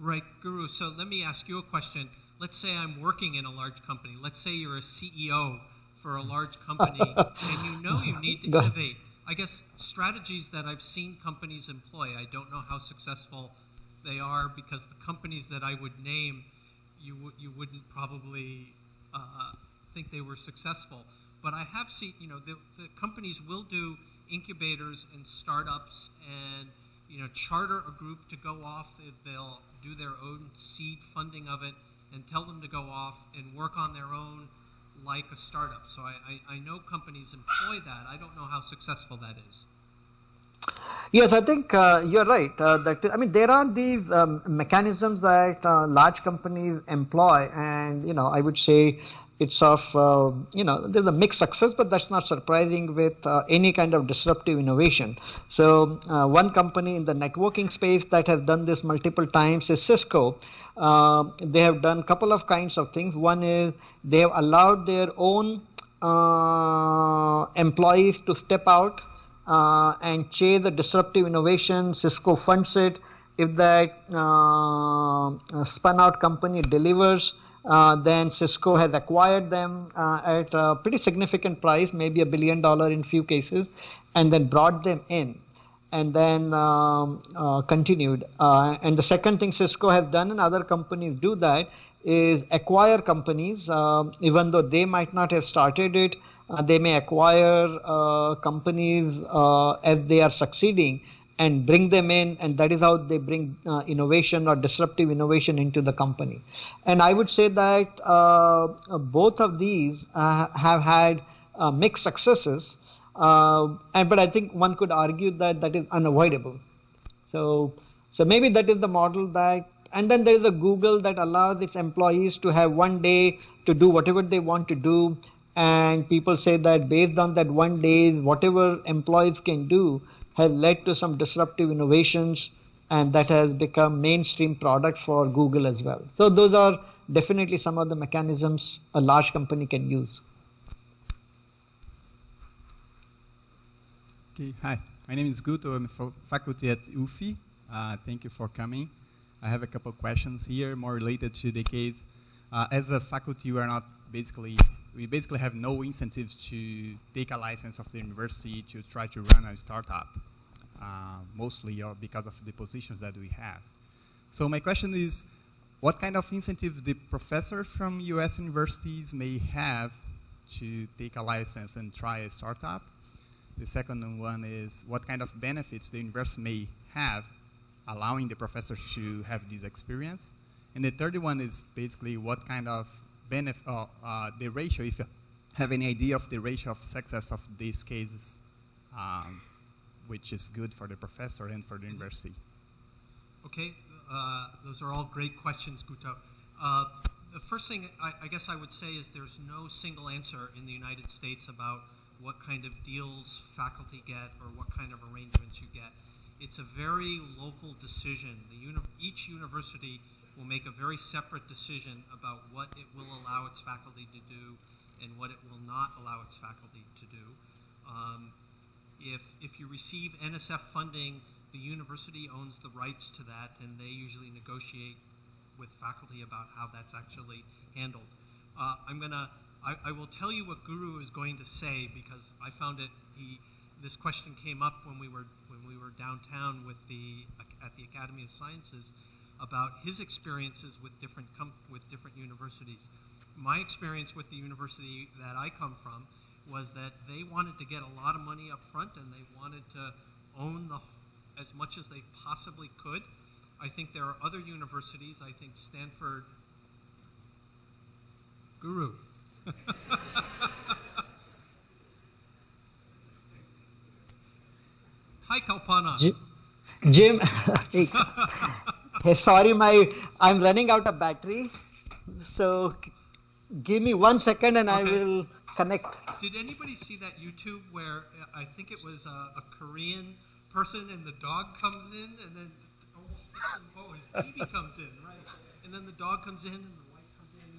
Right, Guru. So let me ask you a question. Let's say I'm working in a large company. Let's say you're a CEO for a large company and you know you need to innovate. I guess strategies that I've seen companies employ, I don't know how successful they are because the companies that I would name, you, you wouldn't probably uh, think they were successful. But I have seen, you know, the, the companies will do incubators and startups and, you know, charter a group to go off. They'll do their own seed funding of it and tell them to go off and work on their own like a startup. So I, I, I know companies employ that. I don't know how successful that is. Yes, I think uh, you're right. Uh, that I mean, there are these um, mechanisms that uh, large companies employ, and you know, I would say it's of uh, you know there's a mixed success, but that's not surprising with uh, any kind of disruptive innovation. So uh, one company in the networking space that has done this multiple times is Cisco. Uh, they have done a couple of kinds of things. One is they have allowed their own uh, employees to step out uh, and chase the disruptive innovation. Cisco funds it. If that spun out company delivers, then Cisco has acquired them uh, at a pretty significant price, maybe a billion dollar in few cases, and then brought them in and then um, uh, continued. Uh, and the second thing Cisco has done, and other companies do that, is acquire companies, um, even though they might not have started it. Uh, they may acquire uh, companies uh, as they are succeeding and bring them in, and that is how they bring uh, innovation or disruptive innovation into the company. And I would say that both of these have had mixed successes. Uh, and but I think one could argue that that is unavoidable. So so maybe that is the model that. And then there is a Google that allows its employees to have one day to do whatever they want to do. And people say that based on that one day, whatever employees can do has led to some disruptive innovations and that has become mainstream products for Google as well. So those are definitely some of the mechanisms a large company can use. Okay, hi. My name is Guto. I'm a faculty at UFI. Uh, thank you for coming. I have a couple questions here, more related to the case. Uh, as a faculty, we are not basically, we basically have no incentives to take a license of the university to try to run a startup, mostly because of the positions that we have. So my question is, what kind of incentives the professors from US universities may have to take a license and try a startup? The second one is what kind of benefits the university may have allowing the professors to have this experience. And the third one is basically what kind of benefit, uh, uh, the ratio, if you have any idea of the ratio of success of these cases, um, which is good for the professor and for the university. Okay, uh, those are all great questions, Guto. Uh, the first thing I, I guess I would say is there's no single answer in the United States about what kind of deals faculty get or what kind of arrangements you get. It's a very local decision. Uni each university will make a very separate decision about what it will allow its faculty to do and what it will not allow its faculty to do. Um, if, if you receive NSF funding, the university owns the rights to that and they usually negotiate with faculty about how that's actually handled. Uh, I'm to I, I, will tell you what Guru is going to say because I found it. He, this question came up when we were when we were downtown with the at the Academy of Sciences about his experiences with different with different universities. My experience with the university that I come from was that they wanted to get a lot of money up front and they wanted to own the as much as they possibly could. I think there are other universities. I think Stanford. Guru. Hi, Kalpana. Jim, hey, sorry, my I'm running out of battery. So give me one second and okay. I will connect. Did anybody see that YouTube where uh, I think it was a, a Korean person and the dog comes in and then almost oh his baby comes in right and then the dog comes in and the wife comes in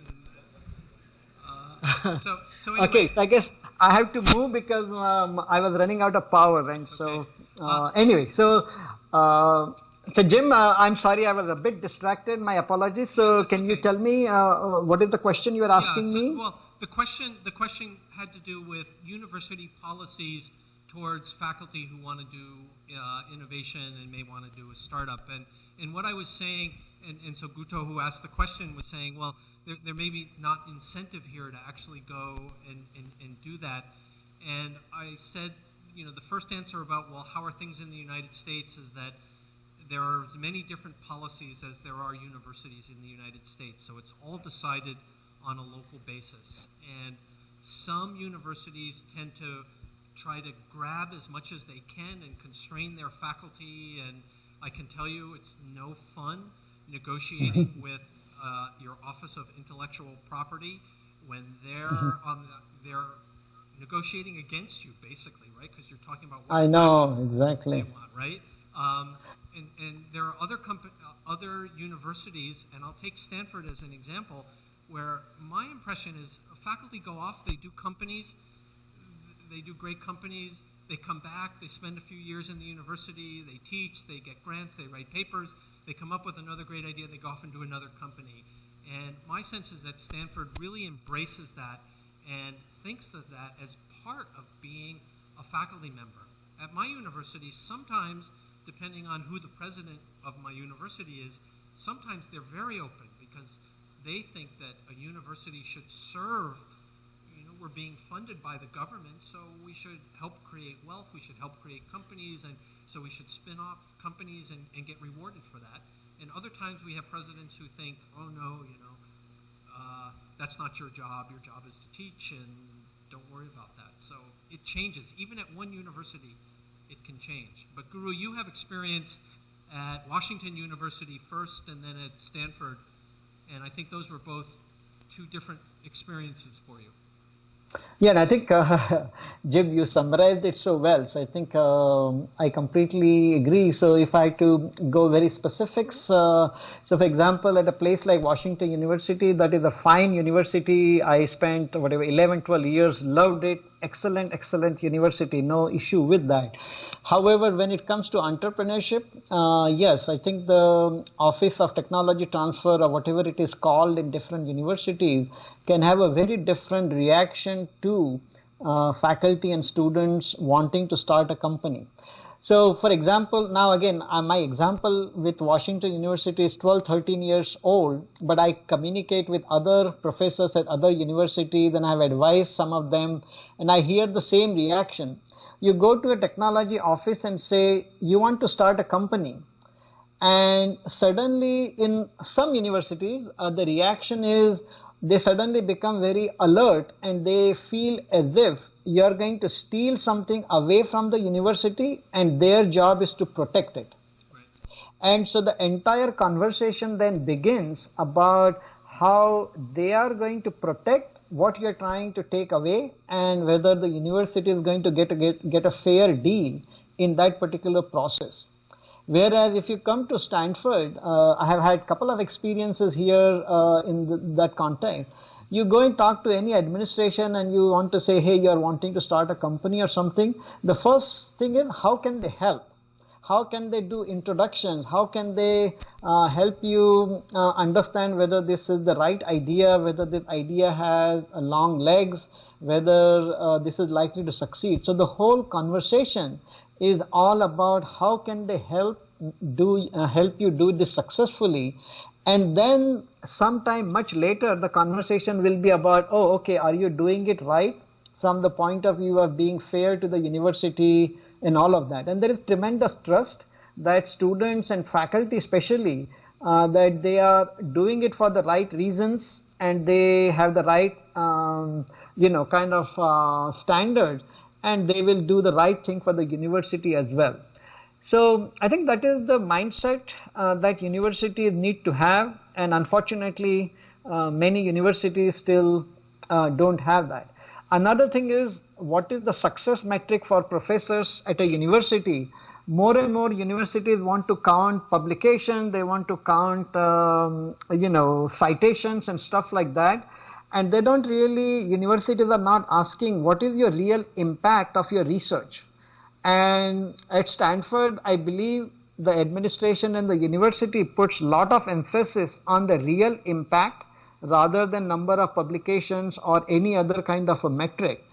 and so, so anyway. okay, so I guess I have to move because um, I was running out of power, and so okay. uh, uh, anyway, so uh, so Jim, uh, I'm sorry, I was a bit distracted. My apologies. So, can you tell me uh, uh, what is the question you are asking yeah, so, me? Well, the question the question had to do with university policies towards faculty who want to do uh, innovation and may want to do a startup, and and what I was saying, and, and so Guto, who asked the question, was saying, well there, there may be not incentive here to actually go and, and, and do that. And I said, you know, the first answer about, well, how are things in the United States is that there are as many different policies as there are universities in the United States. So it's all decided on a local basis. And some universities tend to try to grab as much as they can and constrain their faculty. And I can tell you it's no fun negotiating with uh, your Office of Intellectual Property when they're mm-hmm. on the, they're negotiating against you, basically, right? Because you're talking about I know exactly want, right? Um, and, and there are other comp- uh, other universities, and I'll take Stanford as an example, where my impression is uh, faculty go off, they do companies, they do great companies, they come back, they spend a few years in the university, they teach, they get grants, they write papers, they come up with another great idea, they go off and do another company. And my sense is that Stanford really embraces that and thinks of that as part of being a faculty member. At my university, sometimes, depending on who the president of my university is, sometimes they're very open because they think that a university should serve you know, we're being funded by the government, so we should help create wealth, we should help create companies, and so we should spin off companies and, and get rewarded for that. And other times we have presidents who think, oh no, you know, uh, that's not your job, your job is to teach, and don't worry about that. So it changes. Even at one university, it can change. But Guru, you have experience at Washington University first and then at Stanford, and I think those were both two different experiences for you. Yeah, and I think uh, Jim, you summarized it so well. So I think um, I completely agree. So if I had to go very specifics, uh, so for example, at a place like Washington University, that is a fine university. I spent whatever 11, 12 years, loved it, excellent, excellent university, no issue with that. However, when it comes to entrepreneurship, uh, yes, I think the Office of Technology Transfer or whatever it is called in different universities can have a very different reaction to uh, faculty and students wanting to start a company. So, for example, now again, uh, my example with Washington University is 12, 13 years old, but I communicate with other professors at other universities and I've advised some of them, and I hear the same reaction. You go to a technology office and say, you want to start a company. And suddenly, in some universities, uh, the reaction is, they suddenly become very alert and they feel as if you are going to steal something away from the university and their job is to protect it. And so the entire conversation then begins about how they are going to protect what you're trying to take away and whether the university is going to get a, get, get a fair deal in that particular process. Whereas if you come to Stanford, uh, I have had a couple of experiences here uh, in the, that context. You go and talk to any administration and you want to say, hey, you're wanting to start a company or something. The first thing is, how can they help? How can they do introductions? How can they uh, help you uh, understand whether this is the right idea, whether this idea has long legs, whether uh, this is likely to succeed? So the whole conversation is all about how can they help do uh, help you do this successfully. And then sometime much later the conversation will be about oh okay are you doing it right from the point of view of being fair to the university and all of that. And there is tremendous trust that students and faculty especially uh, that they are doing it for the right reasons and they have the right um, you know kind of uh, standard and they will do the right thing for the university as well. So I think that is the mindset uh, that universities need to have, and unfortunately, uh, many universities still uh, don't have that. Another thing is what is the success metric for professors at a university? More and more universities want to count publication, they want to count, um, you know, citations and stuff like that and they don't really universities are not asking what is your real impact of your research. And at stanford i believe the administration and the university puts a lot of emphasis on the real impact rather than number of publications or any other kind of a metric.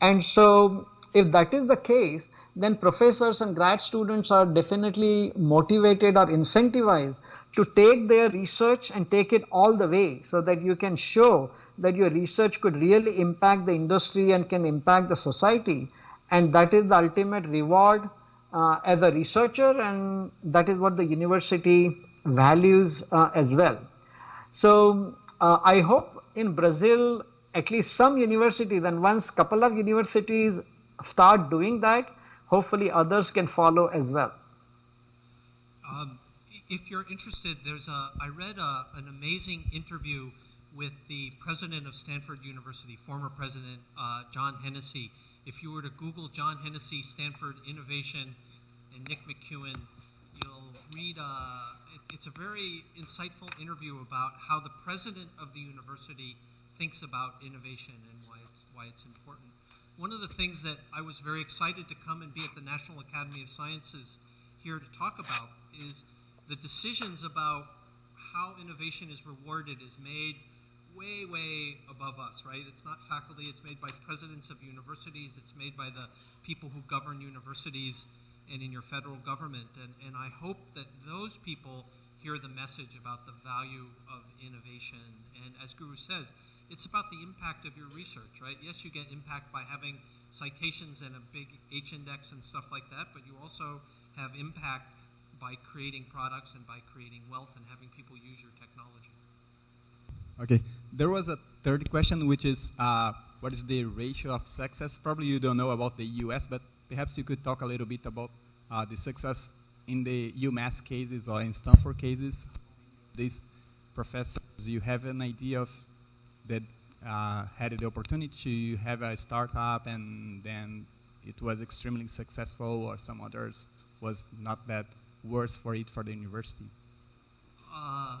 And so if that is the case then professors and grad students are definitely motivated or incentivized to take their research and take it all the way so that you can show that your research could really impact the industry and can impact the society and that is the ultimate reward uh, as a researcher and that is what the university values uh, as well. So uh, I hope in Brazil at least some universities and once a couple of universities start doing that hopefully others can follow as well. Um, if you're interested, there's a I read a, an amazing interview with the president of Stanford University, former president uh, John Hennessy. If you were to Google John Hennessy, Stanford Innovation, and Nick McKeown, you'll read, uh, it's a very insightful interview about how the president of the university thinks about innovation and why it's, why it's important. One of the things that I was very excited to come and be at the National Academy of Sciences here to talk about is the decisions about how innovation is rewarded is made way, way above us, right? It's not faculty, it's made by presidents of universities, it's made by the people who govern universities and in your federal government. And, and I hope that those people hear the message about the value of innovation. And as Guru says, it's about the impact of your research, right? Yes, you get impact by having citations and a big H index and stuff like that, but you also have impact by creating products and by creating wealth and having people use your technology. Okay, there was a third question, which is uh, what is the ratio of success? Probably you don't know about the US, but perhaps you could talk a little bit about uh, the success in the UMass cases or in Stanford cases. These professors, you have an idea of that uh, had the opportunity to have a startup and then it was extremely successful or some others was not that worse for it for the university? Uh,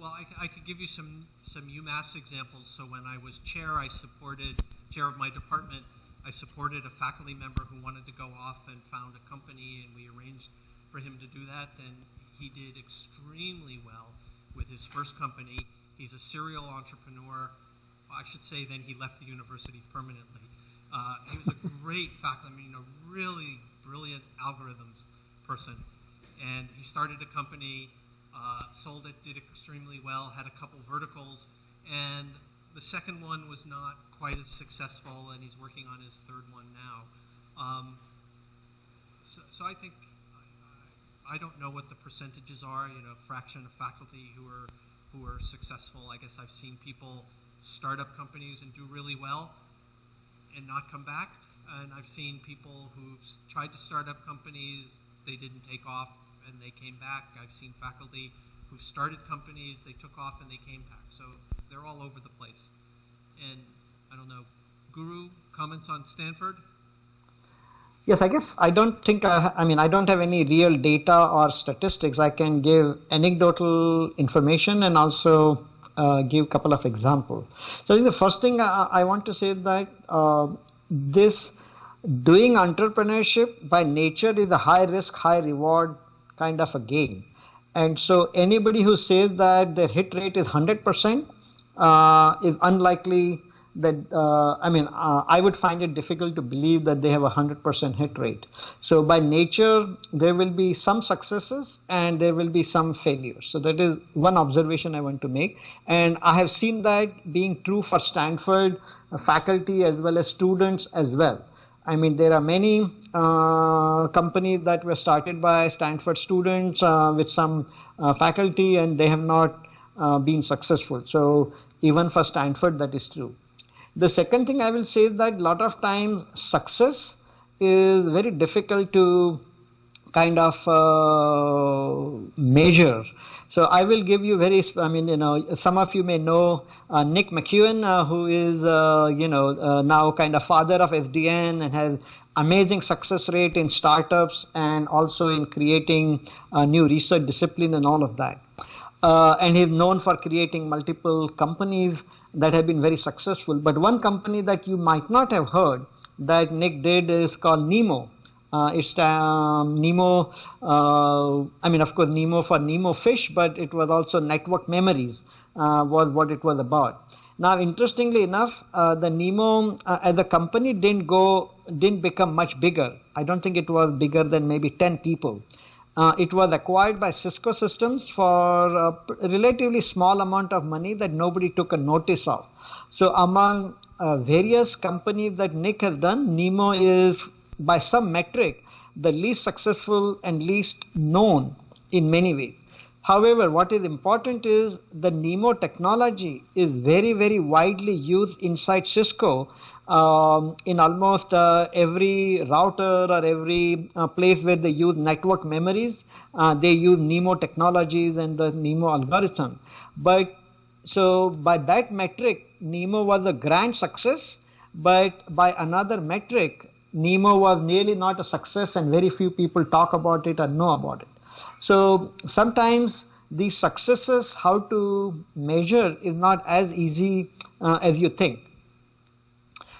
well, I, I, could give you some, some UMass examples. So when I was chair, I supported, chair of my department, I supported a faculty member who wanted to go off and found a company, and we arranged for him to do that, and he did extremely well with his first company. He's a serial entrepreneur. I should say then he left the university permanently. Uh, he was a great faculty, I mean, a really brilliant algorithms person. And he started a company, uh, sold it, did extremely well, had a couple verticals, and the second one was not quite as successful, and he's working on his third one now. Um, so, so, I think I don't know what the percentages are. You know, fraction of faculty who are who are successful. I guess I've seen people start up companies and do really well and not come back. And I've seen people who've tried to start up companies, they didn't take off and they came back. I've seen faculty who started companies, they took off and they came back. So they're all over the place. And I don't know, Guru, comments on Stanford? Yes, I guess I don't think I, I mean I don't have any real data or statistics. I can give anecdotal information and also uh, give a couple of examples. So I think the first thing I, I want to say that uh, this doing entrepreneurship by nature is a high risk, high reward kind of a game. And so anybody who says that their hit rate is 100% uh, is unlikely that uh, I mean uh, I would find it difficult to believe that they have a hundred percent hit rate. So by nature there will be some successes and there will be some failures. So that is one observation I want to make, and I have seen that being true for Stanford faculty as well as students as well. I mean there are many uh, companies that were started by Stanford students uh, with some uh, faculty and they have not been successful. So even for Stanford that is true. The second thing I will say is that a lot of times success is very difficult to kind of uh, measure. So I will give you very, I mean, you know, some of you may know uh, Nick McKeown, uh, who is, uh, you know, uh, now kind of father of SDN and has amazing success rate in startups and also in creating a new research discipline and all of that. Uh, and he's known for creating multiple companies that have been very successful. But one company that you might not have heard that Nick did is called Nemo. Uh, it's um, Nemo, uh, I mean, of course, Nemo for Nemo fish, but it was also network memories, uh, was what it was about. Now, interestingly enough, uh, the Nemo uh, as a company didn't go, didn't become much bigger. I don't think it was bigger than maybe 10 people. Uh, it was acquired by Cisco Systems for a relatively small amount of money that nobody took a notice of. So among various companies that Nick has done, Nemo is by some metric the least successful and least known in many ways. However, what is important is the Nemo technology is very, very widely used inside Cisco um, in almost uh, every router or every uh, place where they use network memories, uh, they use NEMO technologies and the NEMO algorithm. But so by that metric, NEMO was a grand success, but by another metric, NEMO was nearly not a success and very few people talk about it or know about it. So sometimes these successes, how to measure is not as easy uh, as you think.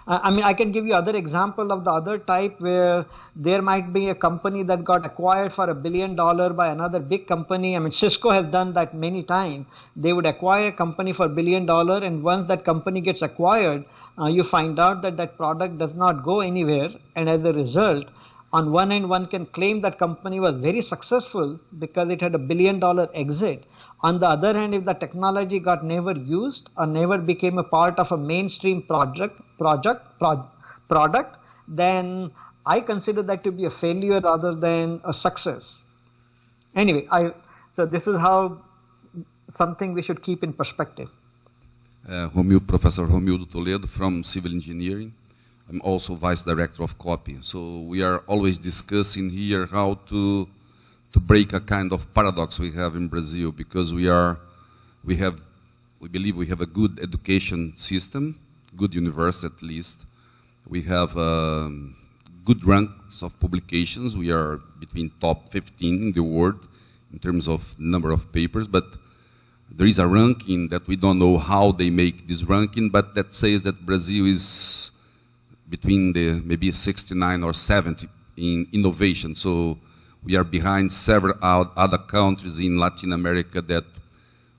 Uh, I mean, I can give you other example of the other type where there might be a company that got acquired for a billion dollar by another big company. I mean, Cisco has done that many times. They would acquire a company for a billion dollar, and once that company gets acquired, uh, you find out that that product does not go anywhere, and as a result, on one end, one can claim that company was very successful because it had a billion dollar exit. On the other hand, if the technology got never used or never became a part of a mainstream project, project, pro- product, then I consider that to be a failure rather than a success. Anyway, I so this is how something we should keep in perspective. Uh, Professor Romildo Toledo from Civil Engineering. I'm also Vice Director of COPPE. So we are always discussing here how to to break a kind of paradox we have in Brazil because we are, we have, we believe we have a good education system, good university at least. We have um, good ranks of publications. We are between top 15 in the world in terms of number of papers, but there is a ranking that we don't know how they make this ranking, but that says that Brazil is between the maybe 69 or 70 in innovation. So we are behind several other countries in Latin America that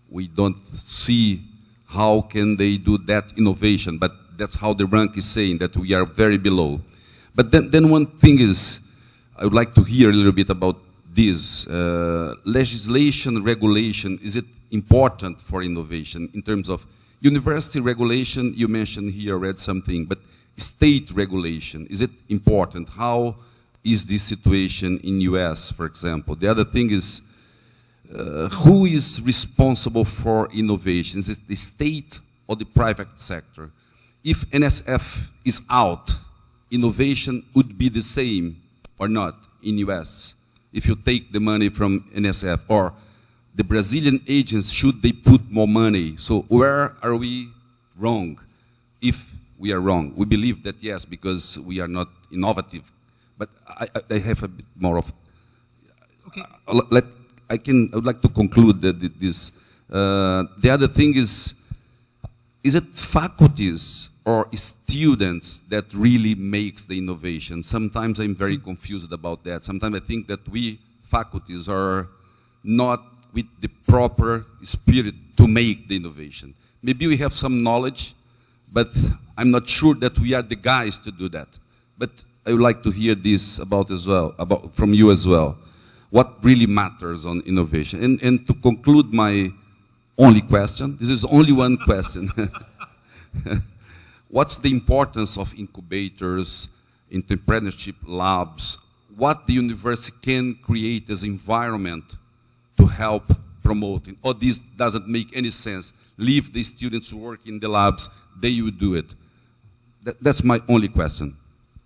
we don't see how can they do that innovation, but that's how the rank is saying that we are very below. But then, then one thing is, I would like to hear a little bit about this. Uh, legislation, regulation, is it important for innovation in terms of university regulation? You mentioned here, read something, but state regulation, is it important? How is this situation in US, for example? The other thing is, uh, who is responsible for innovation? Is it the state or the private sector? If NSF is out, innovation would be the same or not in US if you take the money from NSF or the Brazilian agents, should they put more money? So where are we wrong if we are wrong? We believe that yes, because we are not innovative but I, I, have a bit more of. Okay. Uh, let I can. I would like to conclude that this. Uh, the other thing is, is it faculties or students that really makes the innovation? Sometimes I'm very confused about that. Sometimes I think that we faculties are not with the proper spirit to make the innovation. Maybe we have some knowledge, but I'm not sure that we are the guys to do that. But I would like to hear this about as well, about from you as well. What really matters on innovation? And, and to conclude my only question, this is only one question. What's the importance of incubators, entrepreneurship labs? What the university can create as environment to help promoting? Or this doesn't make any sense. Leave the students work in the labs, they will do it. That, that's my only question.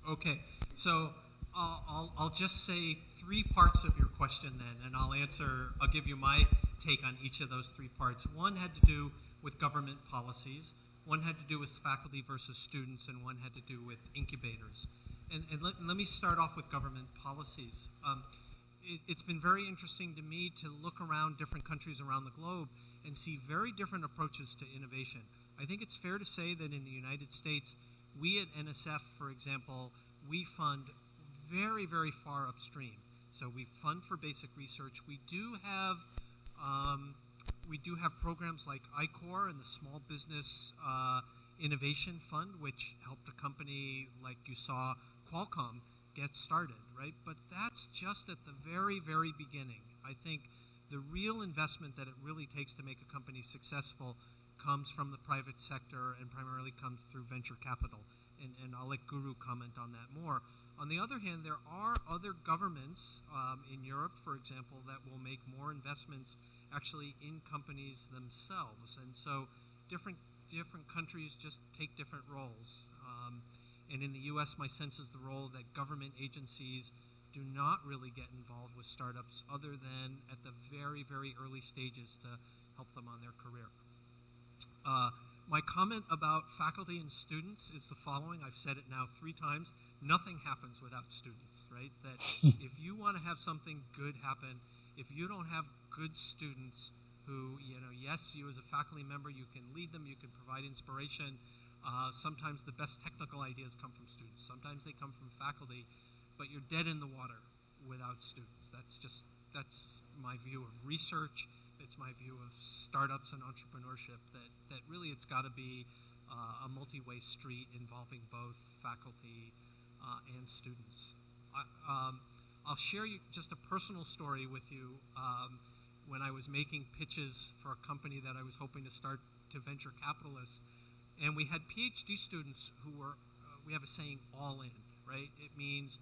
Okay. So uh, I'll, I'll just say three parts of your question then, and I'll answer, I'll give you my take on each of those three parts. One had to do with government policies, one had to do with faculty versus students, and one had to do with incubators. And, and let, let, me start off with government policies. Um, it, it's been very interesting to me to look around different countries around the globe and see very different approaches to innovation. I think it's fair to say that in the United States, we at NSF, for example, we fund very, very far upstream. So we fund for basic research. We do have um, we do have programs like I-Corps and the Small Business uh, Innovation Fund, which helped a company like you saw Qualcomm get started, right? But that's just at the very, very beginning. I think the real investment that it really takes to make a company successful comes from the private sector and primarily comes through venture capital and, and I'll let Guru comment on that more. On the other hand, there are other governments um, in Europe, for example, that will make more investments actually in companies themselves, and so different different countries just take different roles. Um, and in the U.S., my sense is the role that government agencies do not really get involved with startups, other than at the very very early stages to help them on their career. Uh, my comment about faculty and students is the following. I've said it now three times. Nothing happens without students, right? That if you want to have something good happen, if you don't have good students who, you know, yes, you as a faculty member, you can lead them, you can provide inspiration. Uh, sometimes the best technical ideas come from students. Sometimes they come from faculty, but you're dead in the water without students. That's just that's my view of research. It's my view of startups and entrepreneurship. That that really it's got to be uh, a multi-way street involving both faculty uh, and students. I, um, I'll share you just a personal story with you. Um, when I was making pitches for a company that I was hoping to start to venture capitalists, and we had PhD students who were, uh, we have a saying, all in, right? It means,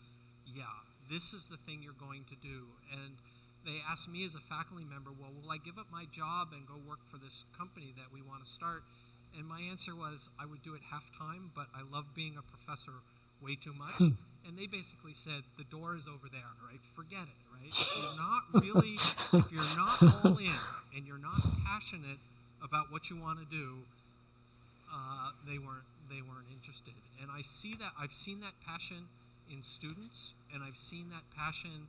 yeah, this is the thing you're going to do. And they asked me as a faculty member, well, will I give up my job and go work for this company that we want to start? And my answer was, I would do it half time, but I love being a professor way too much. and they basically said, the door is over there, right? Forget it, right? If you're not really, if you're not all in and you're not passionate about what you want to do, uh, they weren't they weren't interested. And I see that I've seen that passion in students, and I've seen that passion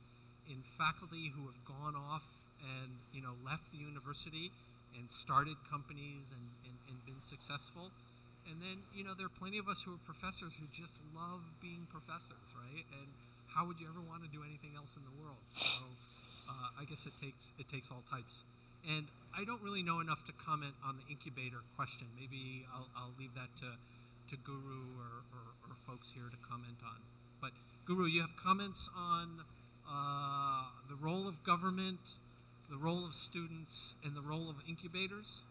in faculty who have gone off and you know left the university and started companies and, and, and been successful. And then, you know, there are plenty of us who are professors who just love being professors, right? And how would you ever want to do anything else in the world? So uh, I guess it takes it takes all types. And I don't really know enough to comment on the incubator question. Maybe I'll, I'll leave that to, to Guru or, or, or folks here to comment on. But Guru, you have comments on uh, the role of government, the role of students, and the role of incubators?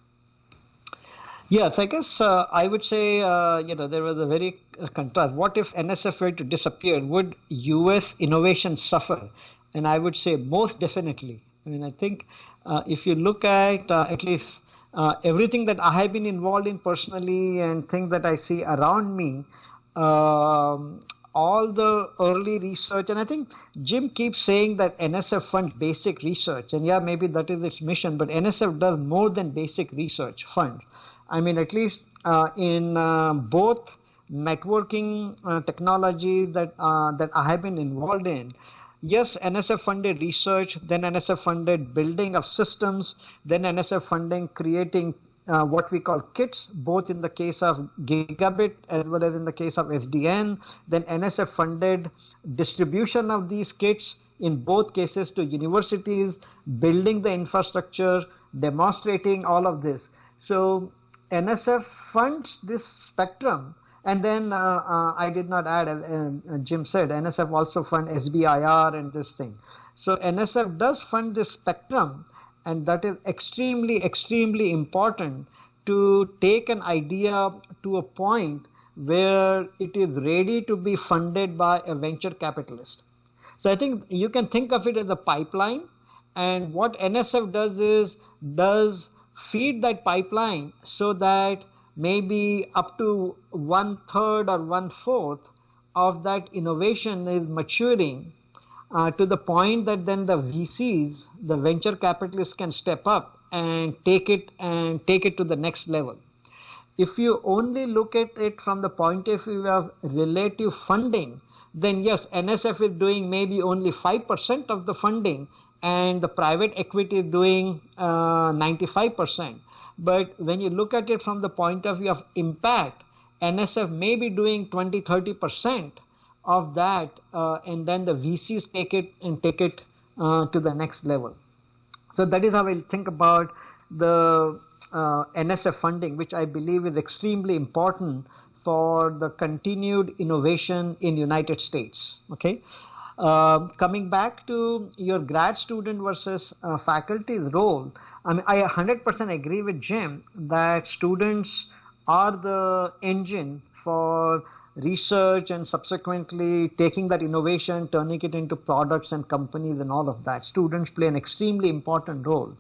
Yes, I guess uh, I would say, uh, you know, there was a very uh, contrast. What if NSF were to disappear? Would US innovation suffer? And I would say most definitely. I mean, I think if you look at uh, at least uh, everything that I have been involved in personally and things that I see around me, um, all the early research, and I think Jim keeps saying that NSF funds basic research, and yeah, maybe that is its mission, but NSF does more than basic research fund. I mean, at least uh, in uh, both networking uh, technologies that uh, that I have been involved in. Yes, NSF funded research, then NSF funded building of systems, then NSF funding creating uh, what we call kits, both in the case of gigabit as well as in the case of SDN. Then NSF funded distribution of these kits in both cases to universities, building the infrastructure, demonstrating all of this. So NSF funds this spectrum. And then uh, uh, I did not add, uh, Jim said, NSF also fund SBIR and this thing. So NSF does fund this spectrum, and that is extremely, extremely important to take an idea to a point where it is ready to be funded by a venture capitalist. So I think you can think of it as a pipeline, and what NSF does is does feed that pipeline so that maybe up to one third or one fourth of that innovation is maturing uh, to the point that then the VCs, the venture capitalists can step up and take it and take it to the next level. If you only look at it from the point of view of relative funding, then yes, NSF is doing maybe only 5% of the funding and the private equity is doing uh, 95%. But when you look at it from the point of view of impact, NSF may be doing 20, 30% of that, uh, and then the VCs take it and take it uh, to the next level. So that is how I think about the uh, NSF funding, which I believe is extremely important for the continued innovation in United States. Okay. Uh, coming back to your grad student versus uh, faculty's role, I mean, I 100% agree with Jim that students are the engine for research and subsequently taking that innovation, turning it into products and companies and all of that. Students play an extremely important role.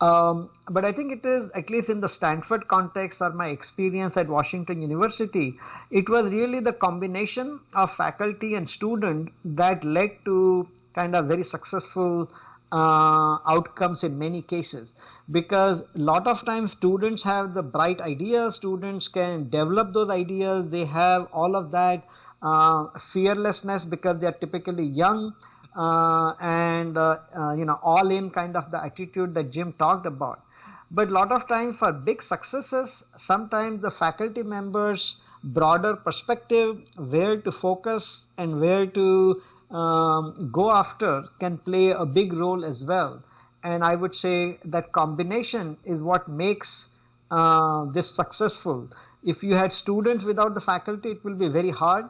Um, but I think it is, at least in the Stanford context or my experience at Washington University, it was really the combination of faculty and student that led to kind of very successful uh, outcomes in many cases because a lot of times students have the bright ideas students can develop those ideas they have all of that uh, fearlessness because they are typically young uh, and uh, uh, you know all in kind of the attitude that Jim talked about. But a lot of times for big successes, sometimes the faculty members broader perspective, where to focus and where to um, go after can play a big role as well. And I would say that combination is what makes uh, this successful. If you had students without the faculty, it will be very hard.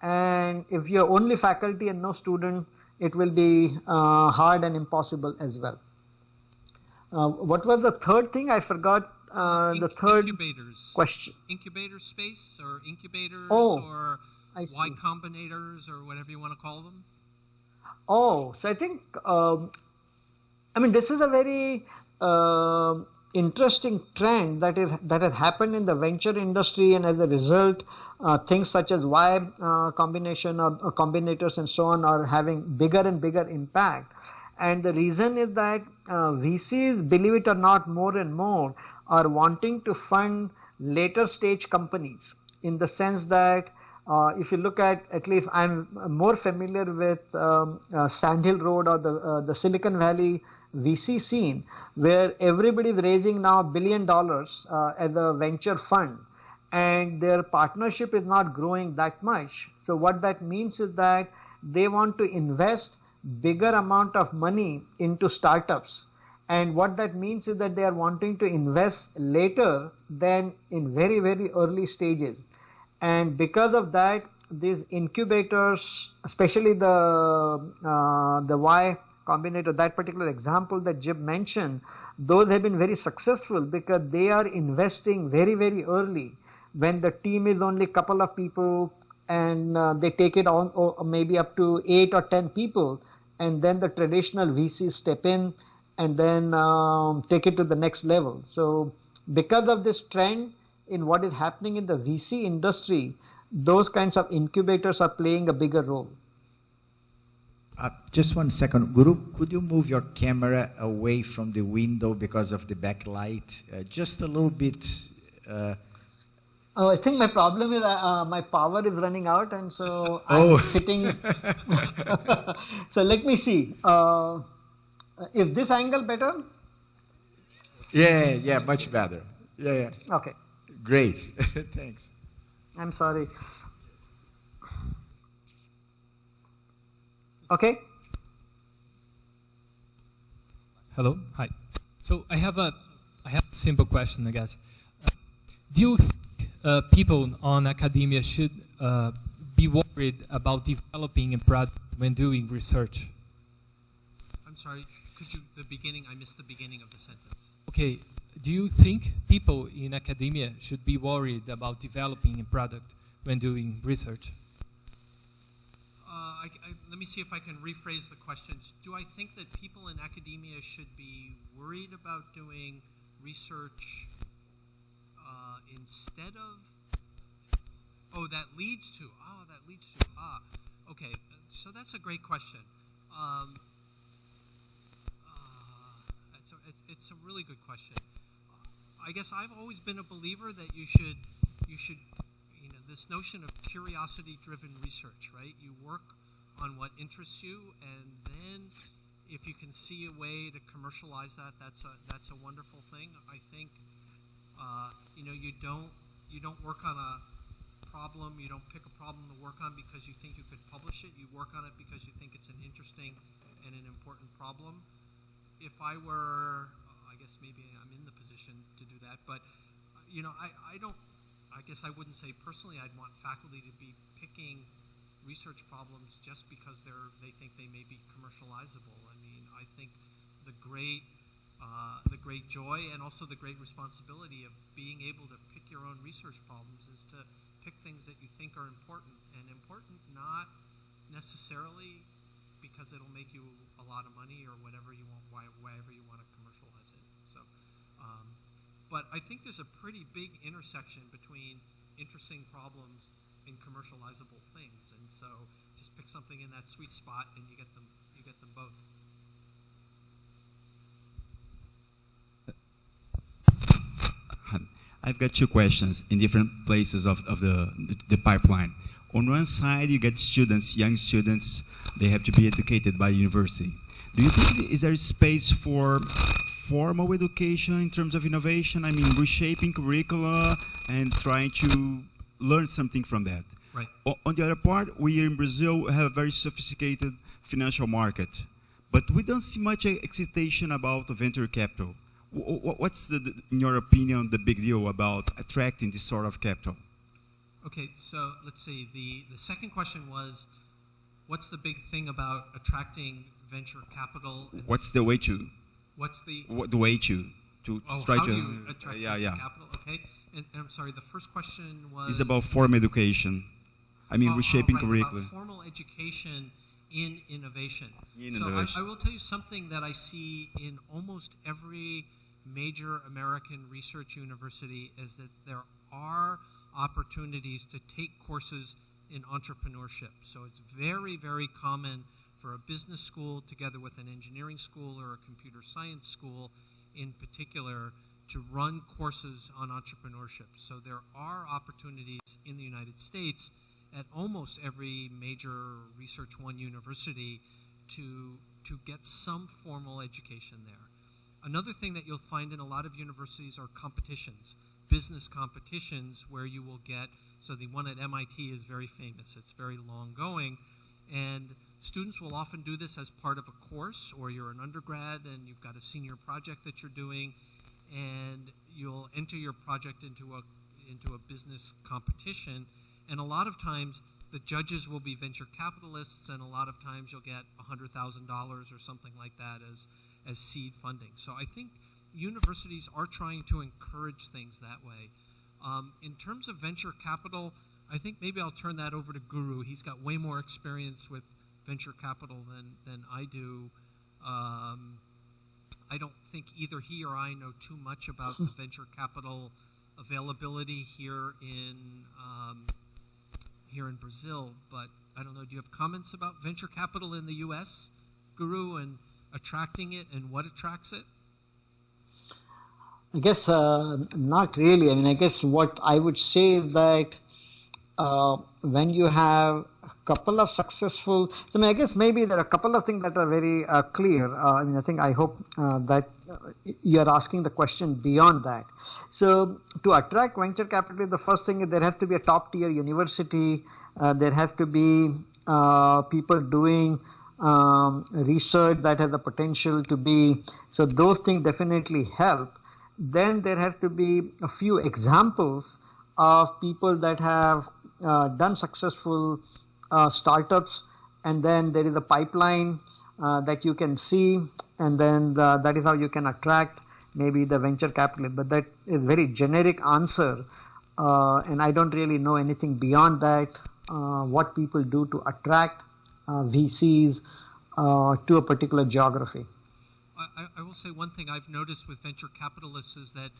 And if you're only faculty and no student, it will be uh, hard and impossible as well. Uh, what was the third thing? I forgot uh, the third incubators. question. Incubator space or incubators Oh, or I Y see. combinators or whatever you want to call them. Oh, so I think, um, I mean, this is a very um interesting trend that is that has happened in the venture industry, and as a result, uh, things such as Y uh, combination or, or combinators and so on are having bigger and bigger impact. And the reason is that uh, VCs, believe it or not, more and more are wanting to fund later stage companies in the sense that uh, if you look at at least I'm more familiar with um, uh, Sand Hill Road or the uh, the Silicon Valley VC scene where everybody is raising now a billion dollars uh, as a venture fund and their partnership is not growing that much. So what that means is that they want to invest bigger amount of money into startups and what that means is that they are wanting to invest later than in very very early stages and because of that these incubators especially the uh, the y combinator that particular example that jim mentioned those have been very successful because they are investing very very early when the team is only a couple of people and uh, they take it on maybe up to 8 or 10 people. And then the traditional vcs step in and then um, take it to the next level. So because of this trend in what is happening in the VC industry, those kinds of incubators are playing a bigger role. Uh, just one second. Guru, could you move your camera away from the window because of the backlight? Uh, just a little bit. Uh, Oh, I think my problem is uh, uh, my power is running out, and so Oh. I'm sitting. so let me see. Uh, is this angle better? yeah, yeah, much better. Yeah, yeah. Okay. Great. Thanks. I'm sorry. Okay. Hello. Hi. So I have a I have a simple question, I guess. Uh, do you think uh, people on academia should uh, be worried about developing a product when doing research? I'm sorry. Could you the beginning? I missed the beginning of the sentence. Okay. Do you think people in academia should be worried about developing a product when doing research? Uh, I, I, let me see if I can rephrase the questions. Do I think that people in academia should be worried about doing research uh, instead of? Oh, that leads to. Oh, that leads to. Ah, okay. So that's a great question. Um, uh, it's, a, it's, it's a really good question. I guess I've always been a believer that you should you should you know this notion of curiosity driven research, right? You work on what interests you and then if you can see a way to commercialize that, that's a that's a wonderful thing. I think uh, you know you don't you don't work on a problem, you don't pick a problem to work on because you think you could publish it. You work on it because you think it's an interesting and an important problem. If I were guess maybe I'm in the position to do that. But you know, I, I don't. I guess I wouldn't say personally I'd want faculty to be picking research problems just because they're they think they may be commercializable. I mean, I think the great uh, the great joy and also the great responsibility of being able to pick your own research problems is to pick things that you think are important and important not necessarily because it'll make you a lot of money or whatever you want, why, wherever you want to. So, um, but I think there's a pretty big intersection between interesting problems and commercializable things, and so just pick something in that sweet spot, and you get them, you get them both. I've got two questions in different places of, of the, the pipeline. on one side you get students, young students, they have to be educated by university. Do you think is there space for formal education in terms of innovation? I mean, reshaping curricula and trying to learn something from that. Right. O- on the other part, we in Brazil have a very sophisticated financial market, but we don't see much excitation about venture capital. W- what's, the, the- in your opinion, the big deal about attracting this sort of capital? Okay, so let's see. The, the second question was, what's the big thing about attracting venture capital? What's the way to? What's the what, the way to to Oh, try how to? you uh, attract yeah, yeah. capital? Okay, and, and I'm sorry. The first question was It's about formal education. I mean, oh, oh reshaping right, curriculum. formal education in innovation. In so innovation. I, I will tell you something that I see in almost every major American research university is that there are opportunities to take courses in entrepreneurship. So it's very, very common for a business school together with an engineering school or a computer science school in particular to run courses on entrepreneurship. So there are opportunities in the United States at almost every major Research One university to, to get some formal education there. Another thing that you'll find in a lot of universities are competitions, business competitions where you will get, so the one at MIT is very famous, it's very long going, and students will often do this as part of a course, or you're an undergrad and you've got a senior project that you're doing, and you'll enter your project into a, into a business competition, and a lot of times the judges will be venture capitalists, and a lot of times you'll get $100,000 or something like that as, as seed funding. So I think universities are trying to encourage things that way. Um, in terms of venture capital, I think maybe I'll turn that over to Guru. He's got way more experience with venture capital than, than I do. Um, I don't think either he or I know too much about the venture capital availability here in um, here in Brazil, but I don't know. Do you have comments about venture capital in the U.S., Guru, and attracting it and what attracts it? I guess uh, not really. I mean, I guess what I would say is that uh, when you have couple of successful, so I mean, I guess maybe there are a couple of things that are very uh, clear. Uh, I mean, I think I hope uh, that uh, you are asking the question beyond that. So, to attract venture capital, the first thing is there has to be a top tier university. Uh, there has to be uh, people doing um, research that has the potential to be. So those things definitely help then there has to be a few examples of people that have done successful startups and then there is a pipeline uh, that you can see and then the, that is how you can attract maybe the venture capitalist but that is very generic answer uh, and i don't really know anything beyond that uh, what people do to attract uh, vcs to a particular geography. I, I will say one thing I've noticed with venture capitalists is that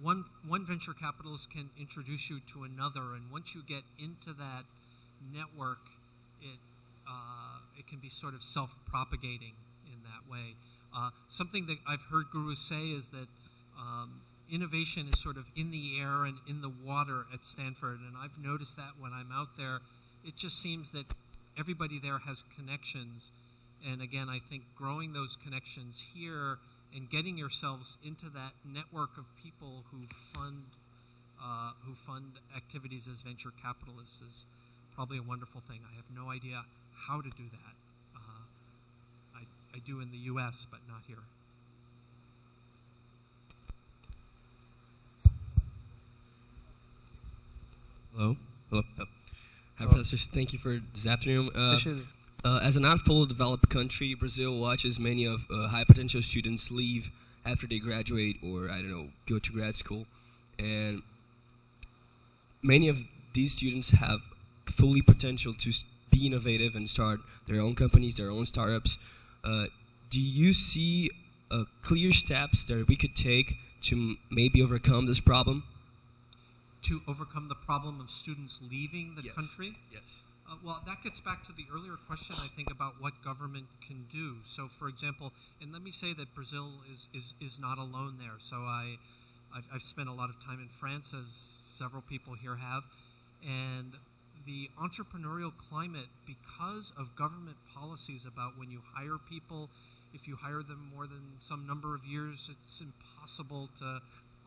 one one venture capitalist can introduce you to another, and once you get into that network, uh, it can be sort of self-propagating in that way. Uh, something that I've heard gurus say is that um, innovation is sort of in the air and in the water at Stanford, and I've noticed that when I'm out there, it just seems that everybody there has connections and again, I think growing those connections here and getting yourselves into that network of people who fund uh, who fund activities as venture capitalists is probably a wonderful thing. I have no idea how to do that. Uh, I, I do in the U.S., but not here. Hello. Hello. Oh. Hi, professors. Thank you for this afternoon. Uh, uh, as a not fully developed country, Brazil watches many of uh, high potential students leave after they graduate or, I don't know, go to grad school. And many of these students have fully potential to s- be innovative and start their own companies, their own startups. Uh, do you see uh, clear steps that we could take to m- maybe overcome this problem? To overcome the problem of students leaving the Yes. country? Yes. Uh, well, that gets back to the earlier question, I think, about what government can do. So, for example, and let me say that Brazil is, is, is not alone there. So, I, I've, I've spent a lot of time in France, as several people here have, and the entrepreneurial climate because of government policies about when you hire people, if you hire them more than some number of years, it's impossible to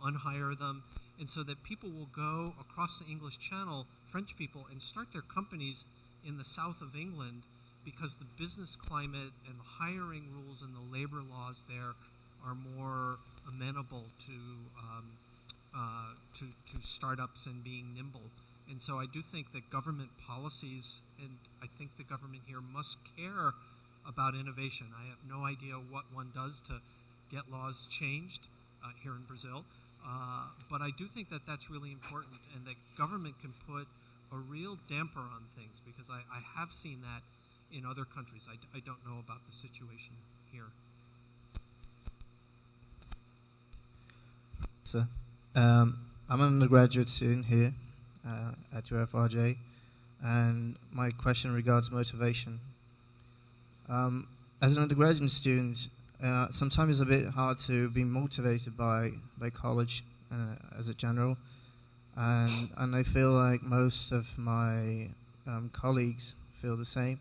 unhire them. And so that people will go across the English Channel, French people, and start their companies in the south of England because the business climate and the hiring rules and the labor laws there are more amenable to um, uh, to, to startups and being nimble. And so I do think that government policies, and I think the government here must care about innovation. I have no idea what one does to get laws changed uh, here in Brazil, uh, but I do think that that's really important, and that government can put a real damper on things because I, I have seen that in other countries. I, d- I don't know about the situation here. Sir, um, I'm an undergraduate student here uh, at UFRJ, and my question regards motivation. Um, as an undergraduate student, uh, sometimes it's a bit hard to be motivated by, by college uh, as a general, and, and I feel like most of my um, colleagues feel the same.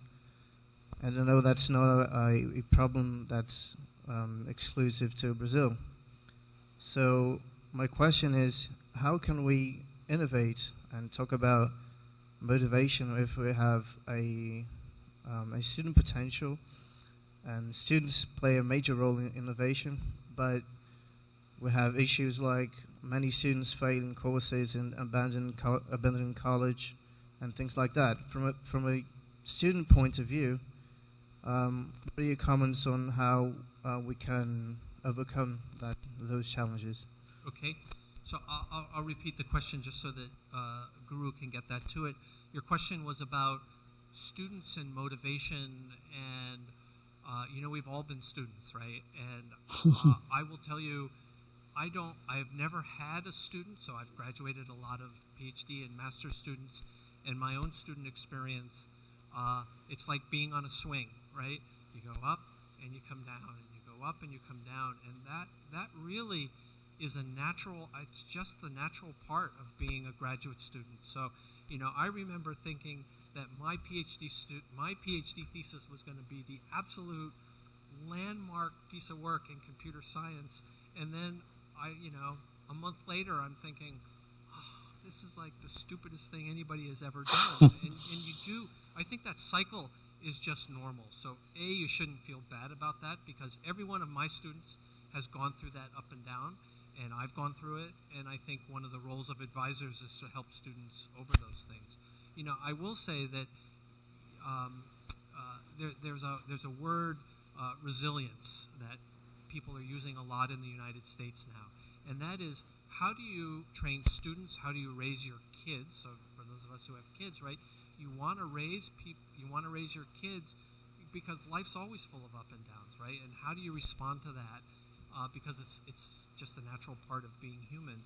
And I know that's not a, a problem that's um, exclusive to Brazil. So my question is, how can we innovate and talk about motivation if we have a, um, a student potential and students play a major role in innovation, but we have issues like many students failing courses and abandoning, co- abandoning college and things like that. From a, from a student point of view, um, what are your comments on how uh, we can overcome that, those challenges? Okay, so I'll, I'll, repeat the question just so that uh, Guru can get that to it. Your question was about students and motivation, and uh, you know we've all been students, right? And uh, I will tell you, I don't. I've never had a student, so I've graduated a lot of PhD and master students, and my own student experience. Uh, it's like being on a swing, right? You go up and you come down, and you go up and you come down, and that that really is a natural it's just the natural part of being a graduate student. So you know i remember thinking that my phd stu- my phd thesis was going to be the absolute landmark piece of work in computer science. And then i you know a month later i'm thinking oh, this is like the stupidest thing anybody has ever done. And, and you do i think that cycle is just normal. So a you shouldn't feel bad about that because every one of my students has gone through that up and down and I've gone through it, and I think one of the roles of advisors is to help students over those things. You know, I will say that um, uh, there, there's a there's a word uh, resilience that people are using a lot in the United States now, and that is how do you train students? How do you raise your kids? So for those of us who have kids, right, you want to raise people, you want to raise your kids because life's always full of up and downs, right? And how do you respond to that? Uh, because it's it's just a natural part of being human.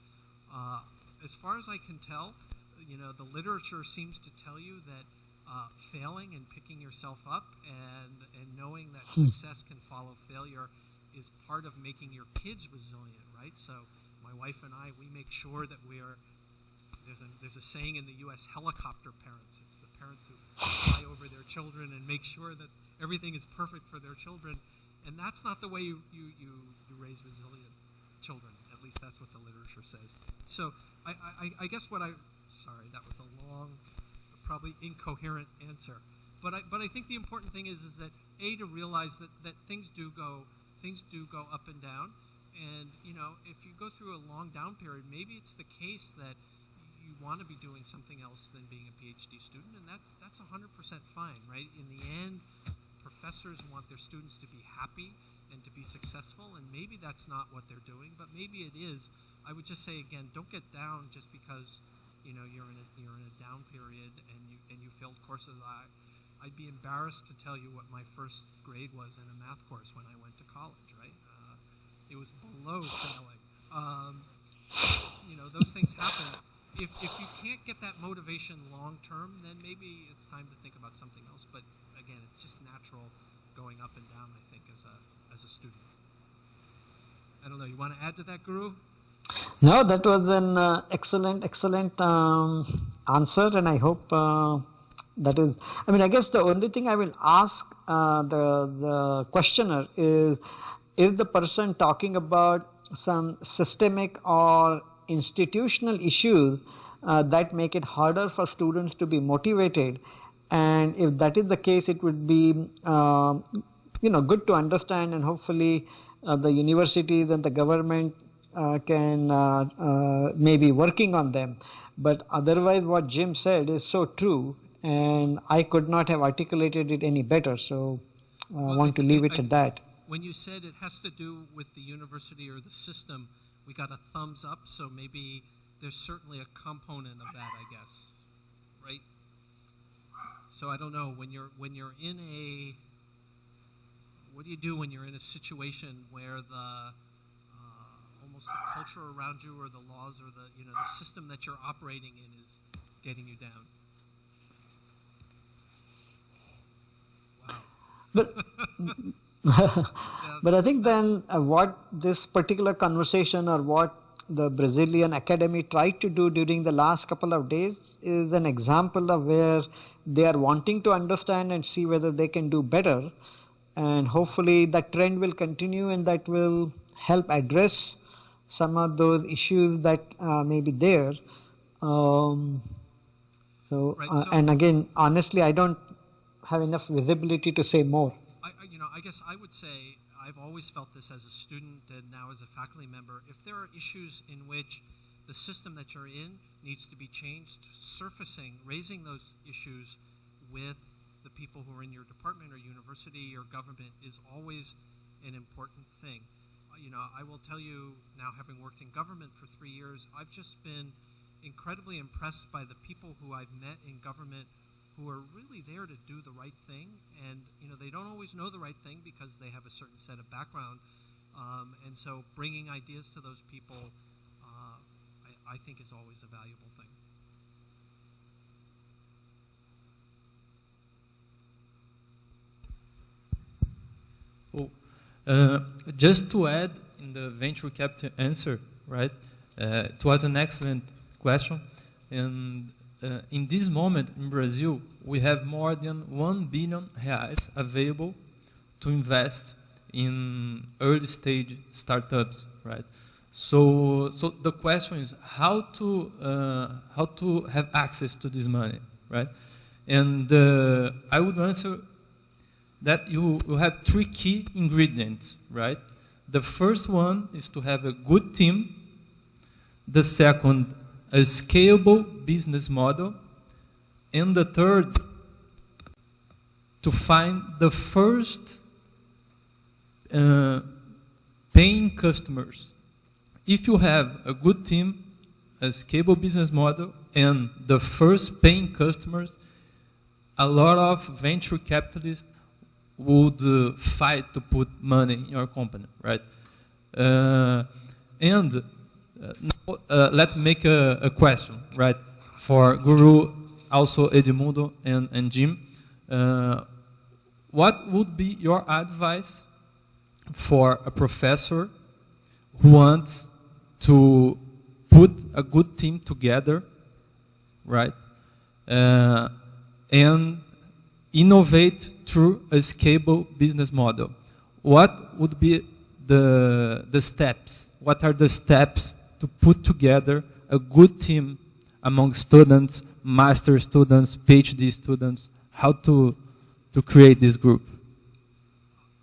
Uh, as far as I can tell, you know, the literature seems to tell you that uh, failing and picking yourself up and and knowing that Hmm. success can follow failure is part of making your kids resilient, right? So my wife and I, we make sure that we are. There's a, there's a saying in the U.S. helicopter parents. It's the parents who fly over their children and make sure that everything is perfect for their children and that's not the way you, you, you, you raise resilient children. At least that's what the literature says. So I, I, I guess what I sorry that was a long, probably incoherent answer. But I, but I think the important thing is is that a to realize that, that things do go things do go up and down, and you know if you go through a long down period, maybe it's the case that you want to be doing something else than being a PhD student, and that's that's 100% fine, right? In the end, professors want their students to be happy and to be successful, and maybe that's not what they're doing, but maybe it is. I would just say again, don't get down just because you know you're in a you're in a down period and you and you failed courses. I I'd be embarrassed to tell you what my first grade was in a math course when I went to college. Right, uh, it was below failing. Um, you know those things happen. If if you can't get that motivation long term, then maybe it's time to think about something else. But again, it's just natural going up and down. I think as a as a student. I don't know. You want to add to that, Guru? No, that was an uh, excellent, excellent um, answer, and I hope uh, that is. I mean, I guess the only thing I will ask uh, the the questioner is, is the person talking about some systemic or institutional issues uh, that make it harder for students to be motivated, and if that is the case, it would be, uh, you know, good to understand, and hopefully, uh, the universities and the government uh, can uh, uh, maybe working on them. But otherwise, what Jim said is so true, and I could not have articulated it any better. So I Well, want to I- leave I- it at that. When you said it has to do with the university or the system, we got a thumbs up, so maybe there's certainly a component of that, I guess, right? So I don't know when you're when you're in a what do you do when you're in a situation where the uh, almost the culture around you or the laws or the you know the system that you're operating in is getting you down? But but I think then uh, what this particular conversation or what the Brazilian Academy tried to do during the last couple of days is an example of where they are wanting to understand and see whether they can do better. And hopefully that trend will continue and that will help address some of those issues that uh, may be there. Um, so, Right, uh, and again, honestly, I don't have enough visibility to say more. I- you know, I guess I would say I've always felt this as a student and now as a faculty member. If there are issues in which the system that you're in needs to be changed, surfacing, raising those issues with the people who are in your department or university or government is always an important thing. Uh, You know, I will tell you now, having worked in government for three years, I've just been incredibly impressed by the people who I've met in government who are really there to do the right thing. And, you know, they don't always know the right thing because they have a certain set of background. Um, and so bringing ideas to those people, uh, I, I think is always a valuable thing. Oh, uh, just to add in the venture capital answer, right? Uh, it was an excellent question. And uh, in this moment in Brazil, we have more than 1 billion reais available to invest in early stage startups, right? So, so the question is how to, uh, how to have access to this money, right? And uh, I would answer that you, you have three key ingredients, right? The first one is to have a good team. The second, a scalable business model. And the third, to find the first uh, paying customers. If you have a good team, a scalable business model, and the first paying customers, a lot of venture capitalists would uh, fight to put money in your company, right? Uh, and uh, uh, let's make a, a, question, right? For Guru, also Edmundo and, and Jim. Uh, what would be your advice for a professor who wants to put a good team together, right? Uh, and innovate through a scalable business model. What would be the, the steps? What are the steps to put together a good team among students, master students, PhD students? How to, to create this group?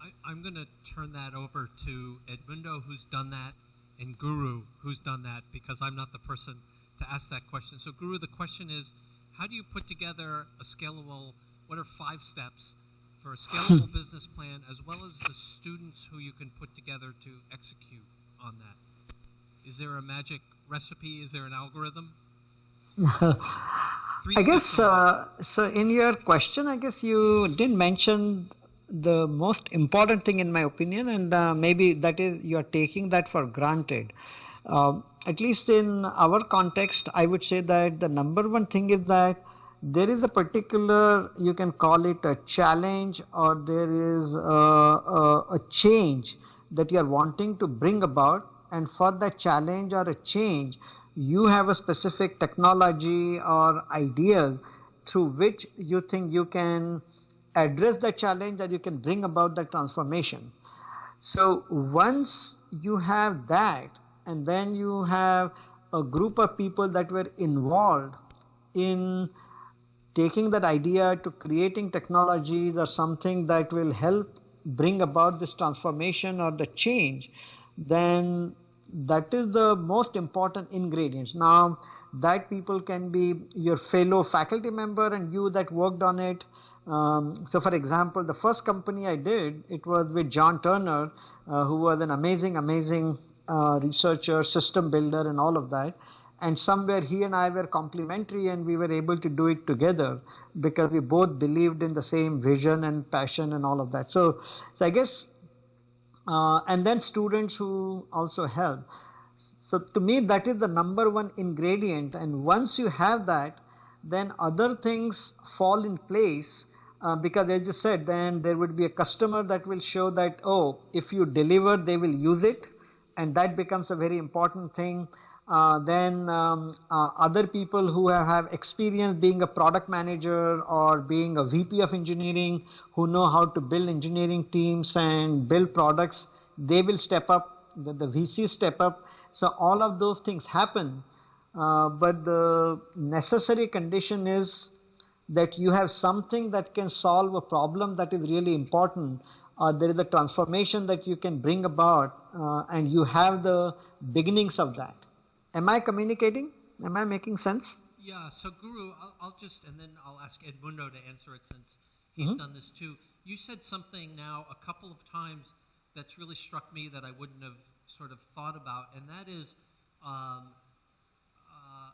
I, I'm going to turn that over to Edmundo, who's done that, and Guru, who's done that, because I'm not the person to ask that question. So, Guru, the question is how do you put together a scalable, what are five steps for a scalable business plan, as well as the students who you can put together to execute on that? Is there a magic recipe? Is there an algorithm? I guess uh, so. In your question, I guess you didn't mention the most important thing, in my opinion, and uh, maybe that is you are taking that for granted. Uh, at least in our context, I would say that the number one thing is that there is a particular, you can call it a challenge, or there is a, a, a change that you are wanting to bring about, and for that challenge or a change, you have a specific technology or ideas through which you think you can address the challenge that you can bring about the transformation. So once you have that, and then you have a group of people that were involved in taking that idea to creating technologies or something that will help bring about this transformation or the change, then that is the most important ingredients. Now, that people can be your fellow faculty member and you that worked on it. Um, so, for example, the first company I did, it was with Jon Turner, uh, who was an amazing, amazing uh, researcher, system builder, and all of that. And somewhere he and I were complementary, and we were able to do it together because we both believed in the same vision and passion and all of that. So, so I guess, uh, and then students who also help. So to me, that is the number one ingredient. And once you have that, then other things fall in place. Uh, because as you said, then there would be a customer that will show that, oh, if you deliver, they will use it. And that becomes a very important thing. Uh, then um, uh, other people who have, have experience being a product manager or being a VP of engineering who know how to build engineering teams and build products, they will step up, the, the VCs step up. So all of those things happen. Uh, but the necessary condition is that you have something that can solve a problem that is really important uh, there is a transformation that you can bring about uh, and you have the beginnings of that am i communicating am i making sense Yeah, so Guru, I'll, I'll just, and then I'll ask Edmundo to answer it since he's Mhm. done this too. You said something now a couple of times that's really struck me that I wouldn't have sort of thought about, and that is um, uh,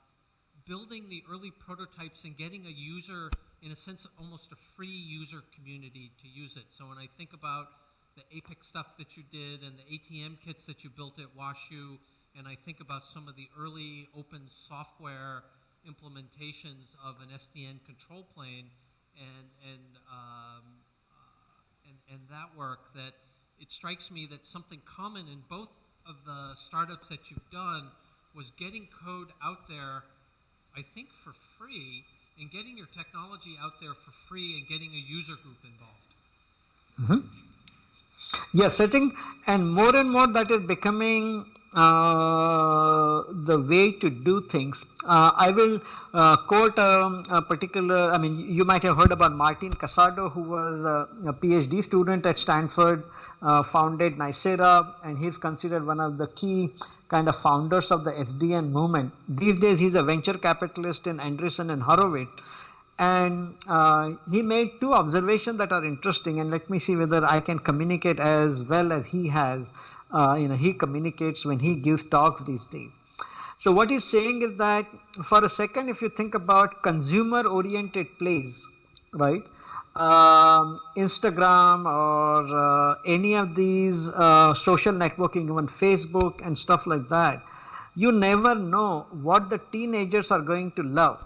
building the early prototypes and getting a user, in a sense, almost a free user community to use it. So when I think about the APIC stuff that you did and the ATM kits that you built at WashU, and I think about some of the early open software implementations of an SDN control plane and, and, um, uh, and, and that work, that it strikes me that something common in both of the startups that you've done was getting code out there, I think for free, and getting your technology out there for free and getting a user group involved. Yes, I think, and more and more that is becoming uh, the way to do things. Uh, I will uh, quote um, a particular, I mean, you might have heard about Martin Casado, who was a, a PhD student at Stanford, uh, founded Nicira, and he's considered one of the key kind of founders of the SDN movement. These days, he's a venture capitalist in Andreessen and Horowitz and uh, he made two observations that are interesting and let me see whether i can communicate as well as he has uh, you know he communicates when he gives talks these days. So what he's saying is that for a second if you think about consumer oriented plays right um, instagram or uh, any of these uh, social networking even facebook and stuff like that you never know what the teenagers are going to love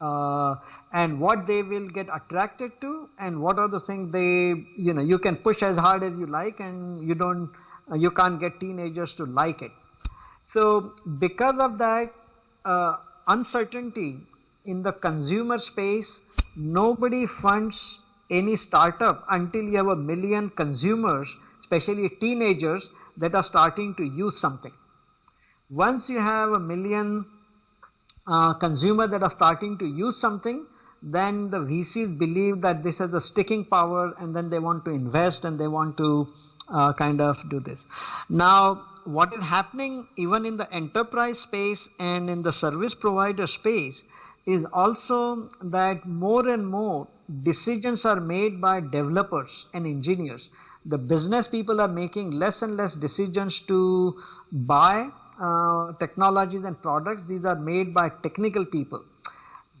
uh, and what they will get attracted to and what are the things they you know you can push as hard as you like and you don't you can't get teenagers to like it. So because of that uh, uncertainty in the consumer space nobody funds any startup until you have a million consumers especially teenagers that are starting to use something. Once you have a million uh, consumer that are starting to use something, then the VCs believe that this has a sticking power and then they want to invest and they want to uh, kind of do this. Now, what is happening even in the enterprise space and in the service provider space is also that more and more decisions are made by developers and engineers. The business people are making less and less decisions to buy uh, technologies and products. These are made by technical people.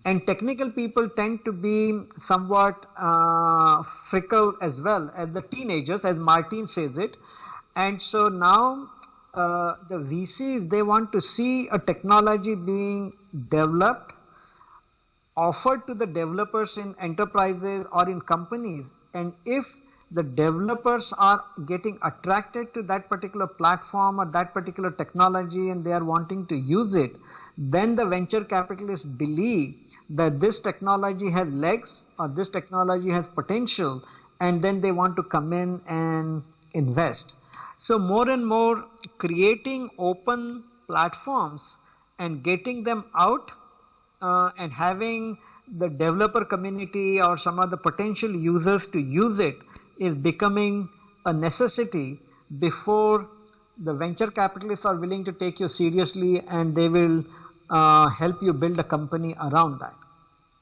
And technical people tend to be somewhat uh, fickle as well as the teenagers, as Martin says it. And so now uh, the VCs, they want to see a technology being developed, offered to the developers in enterprises or in companies. And if the developers are getting attracted to that particular platform or that particular technology and they are wanting to use it, then the venture capitalists believe that this technology has legs or this technology has potential and then they want to come in and invest. So more and more creating open platforms and getting them out uh, and having the developer community or some of the potential users to use it is becoming a necessity before the venture capitalists are willing to take you seriously and they will uh, help you build a company around that.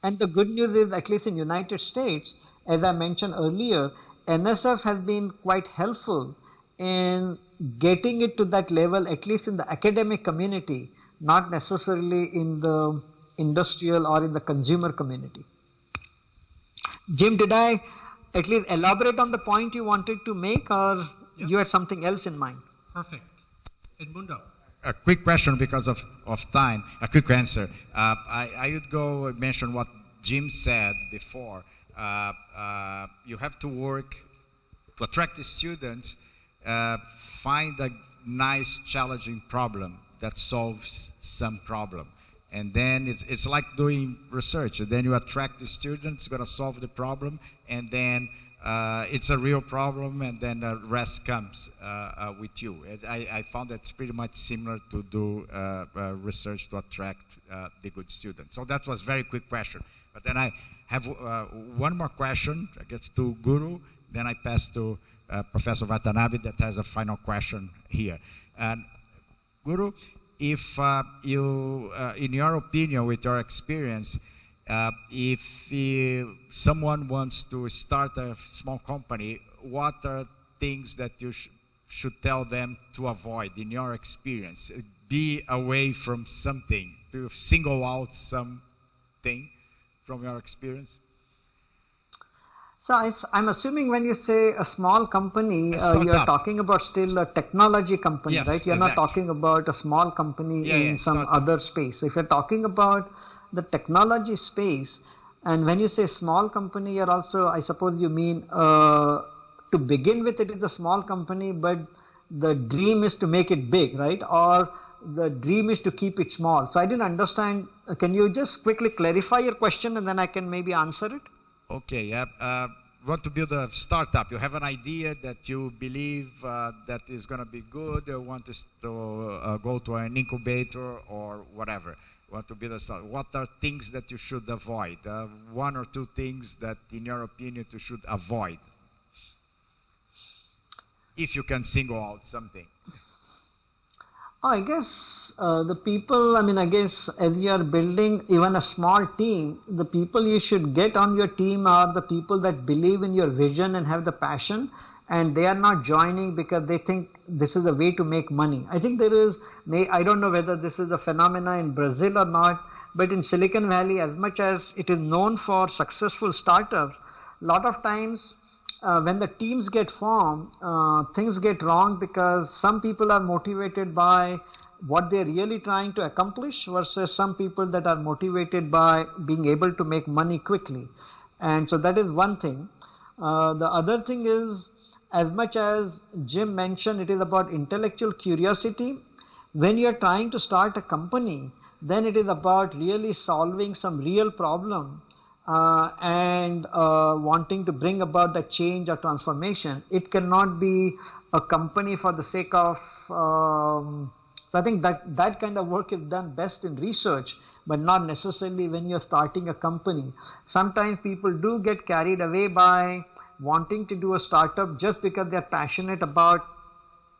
And the good news is, at least in United States, as I mentioned earlier, NSF has been quite helpful in getting it to that level, at least in the academic community, not necessarily in the industrial or in the consumer community. Jim, did I at least elaborate on the point you wanted to make or Yep. you had something else in mind? Perfect. Edmundo. A quick question because of, of time, a quick answer. Uh, I, I would go mention what Jim said before. Uh, uh, you have to work to attract the students, uh, find a nice, challenging problem that solves some problem. And then it's, it's like doing research. And then you attract the students, going to solve the problem, and then it's a real problem, and then the rest comes uh, uh, with you. I, I found that's pretty much similar to do uh, uh, research to attract uh, the good students. So that was very quick question. But then I have uh, one more question, I guess to Guru, then I pass to uh, Professor Watanabe that has a final question here. And Guru, if uh, you, uh, in your opinion, with your experience, uh, if uh, someone wants to start a small company, what are things that you sh- should tell them to avoid in your experience? Be away from something, to single out something from your experience? So I, am assuming when you say a small company, A uh, you're talking about still a technology company, Yes, right? You're not talking about a small company Yeah, in yeah, some other space. If you're talking about the technology space, and when you say small company, you're also, I suppose you mean uh, to begin with, it is a small company, but the dream is to make it big, right? Or the dream is to keep it small. So I didn't understand. Uh, Can you just quickly clarify your question and then I can maybe answer it? Okay, yeah. Uh, want to build a startup. You have an idea that you believe uh, that is going to be good. You want to, uh, go to an incubator or whatever. Want to build a startup. What are things that you should avoid? Uh, one or two things that, in your opinion, you should avoid. If you can single out something. Oh, I guess uh, the people, I mean, I guess as you are building even a small team, the people you should get on your team are the people that believe in your vision and have the passion, and they are not joining because they think this is a way to make money. I think there is, may I don't know whether this is a phenomena in Brazil or not, but in Silicon Valley, as much as it is known for successful startups, a lot of times uh, when the teams get formed, uh, things get wrong because some people are motivated by what they're really trying to accomplish versus some people that are motivated by being able to make money quickly. And so that is one thing. Uh, the other thing is, as much as Jim mentioned, it is about intellectual curiosity. When you're trying to start a company, then it is about really solving some real problem uh, and uh, wanting to bring about the change or transformation. It cannot be a company for the sake of. Um, so I think that that kind of work is done best in research, but not necessarily when you're starting a company. Sometimes people do get carried away by wanting to do a startup just because they're passionate about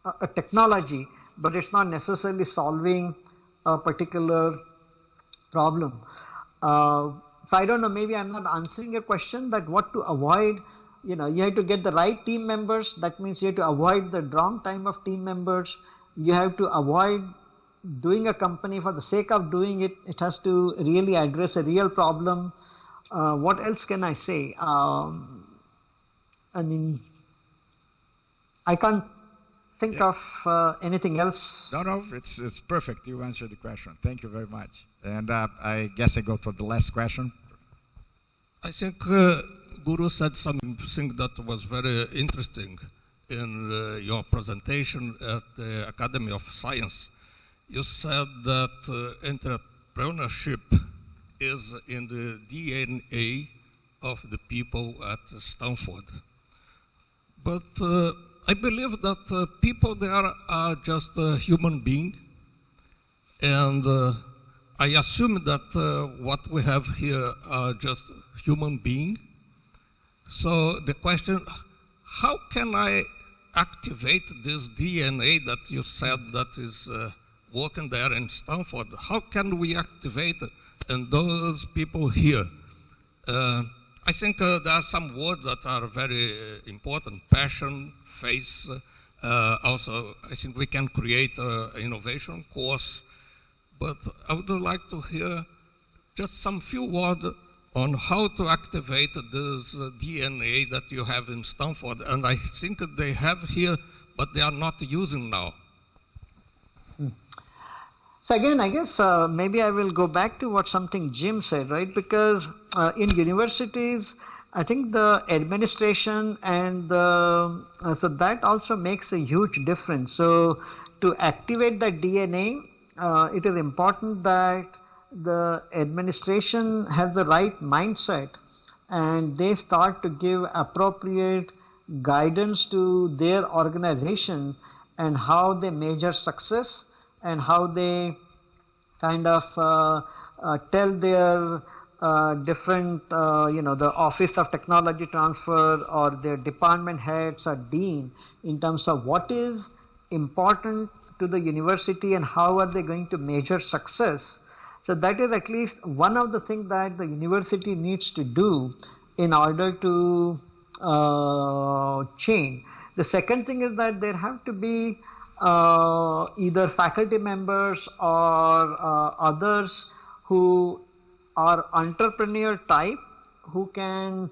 a, a technology, but it's not necessarily solving a particular problem. Uh, so I don't know, maybe I'm not answering your question that what to avoid. You know, you have to get the right team members. That means you have to avoid the wrong time of team members. You have to avoid doing a company for the sake of doing it. It has to really address a real problem. Uh, what else can I say? Um, I mean, I can't think Yeah. of uh, anything else. No, no, it's, it's perfect. You answered the question. Thank you very much. And uh, I guess I go for the last question. I think uh, Guru said something that was very interesting in uh, your presentation at the Academy of Science. You said that uh, entrepreneurship is in the DNA of the people at Stanford. But uh, I believe that uh, people there are just human being, and uh, I assume that uh, what we have here are just human being. So the question, how can I activate this DNA that you said that is uh, working there in Stanford? How can we activate it in those people here? Uh, I think uh, there are some words that are very uh, important, passion, faith. Uh, also, I think we can create an innovation course. But I would like to hear just some few words on how to activate this uh, DNA that you have in Stanford. And I think they have here, but they are not using now. So again, I guess uh, maybe I will go back to what something Jim said, right? Because uh, in universities, I think the administration and the, uh, so that also makes a huge difference. So to activate the DNA, uh, it is important that the administration has the right mindset and they start to give appropriate guidance to their organization and how they measure success and how they kind of uh, uh, tell their uh, different, uh, you know, the Office of Technology Transfer or their department heads or dean in terms of what is important to the university and how are they going to measure success. So that is at least one of the things that the university needs to do in order to uh, change. The second thing is that there have to be uh, either faculty members or uh, others who are entrepreneur type who can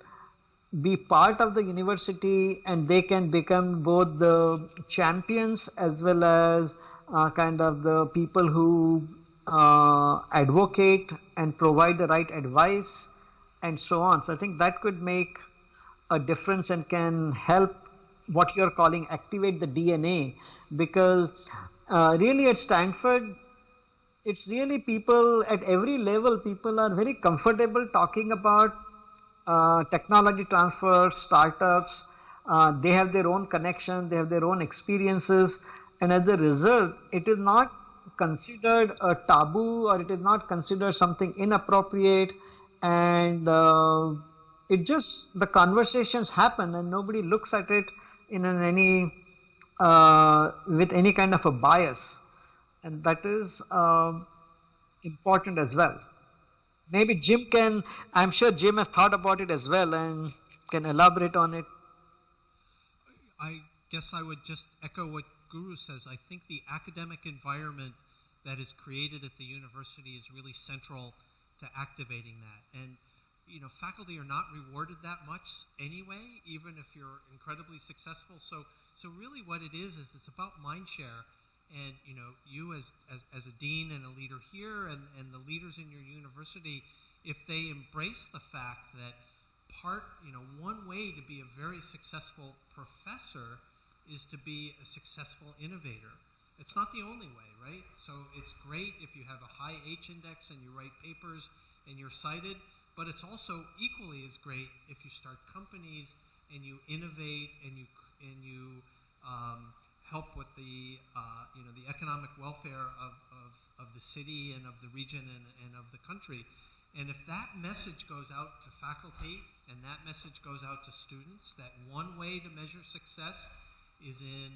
be part of the university and they can become both the champions as well as uh, kind of the people who uh, advocate and provide the right advice and so on. So I think that could make a difference and can help what you're calling activate the DNA because uh, really at Stanford, it's really people at every level, people are very comfortable talking about uh, technology transfer, startups. Uh, they have their own connection, they have their own experiences, and as a result, it is not considered a taboo or it is not considered something inappropriate, and uh, it just the conversations happen, and nobody looks at it in an any uh, with any kind of a bias, and that is um, important as well. Maybe Jim can, I'm sure Jim has thought about it as well and can elaborate on it. I guess I would just echo what Guru says. I think the academic environment that is created at the university is really central to activating that. And you know, faculty are not rewarded that much anyway, even if you're incredibly successful. So, so really, what it is is it's about mind share, and you know, you as as, as a dean and a leader here, and and the leaders in your university, if they embrace the fact that part, you know, one way to be a very successful professor is to be a successful innovator. It's not the only way, right? So it's great if you have a high H index and you write papers and you're cited but it's also equally as great if you start companies and you innovate and you and you um, help with the uh, you know the economic welfare of, of, of the city and of the region and, and of the country. And if that message goes out to faculty and that message goes out to students, that one way to measure success is in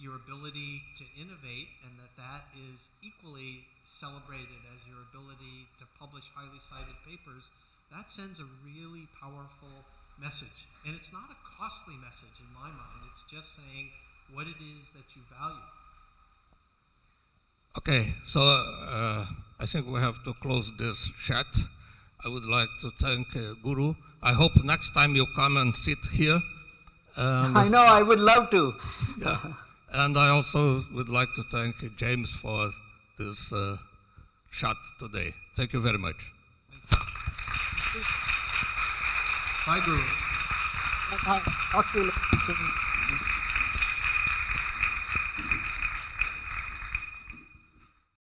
your ability to innovate and that that is equally celebrated as your ability to publish highly cited papers that sends a really powerful message. And it's not a costly message in my mind, it's just saying what it is that you value. Okay, so uh, I think we have to close this chat. I would like to thank uh, Guru. I hope next time you come and sit here. And I know, I would love to. yeah. And I also would like to thank James for this uh, chat today. Thank you very much. Bye, Guru. Talk to you soon.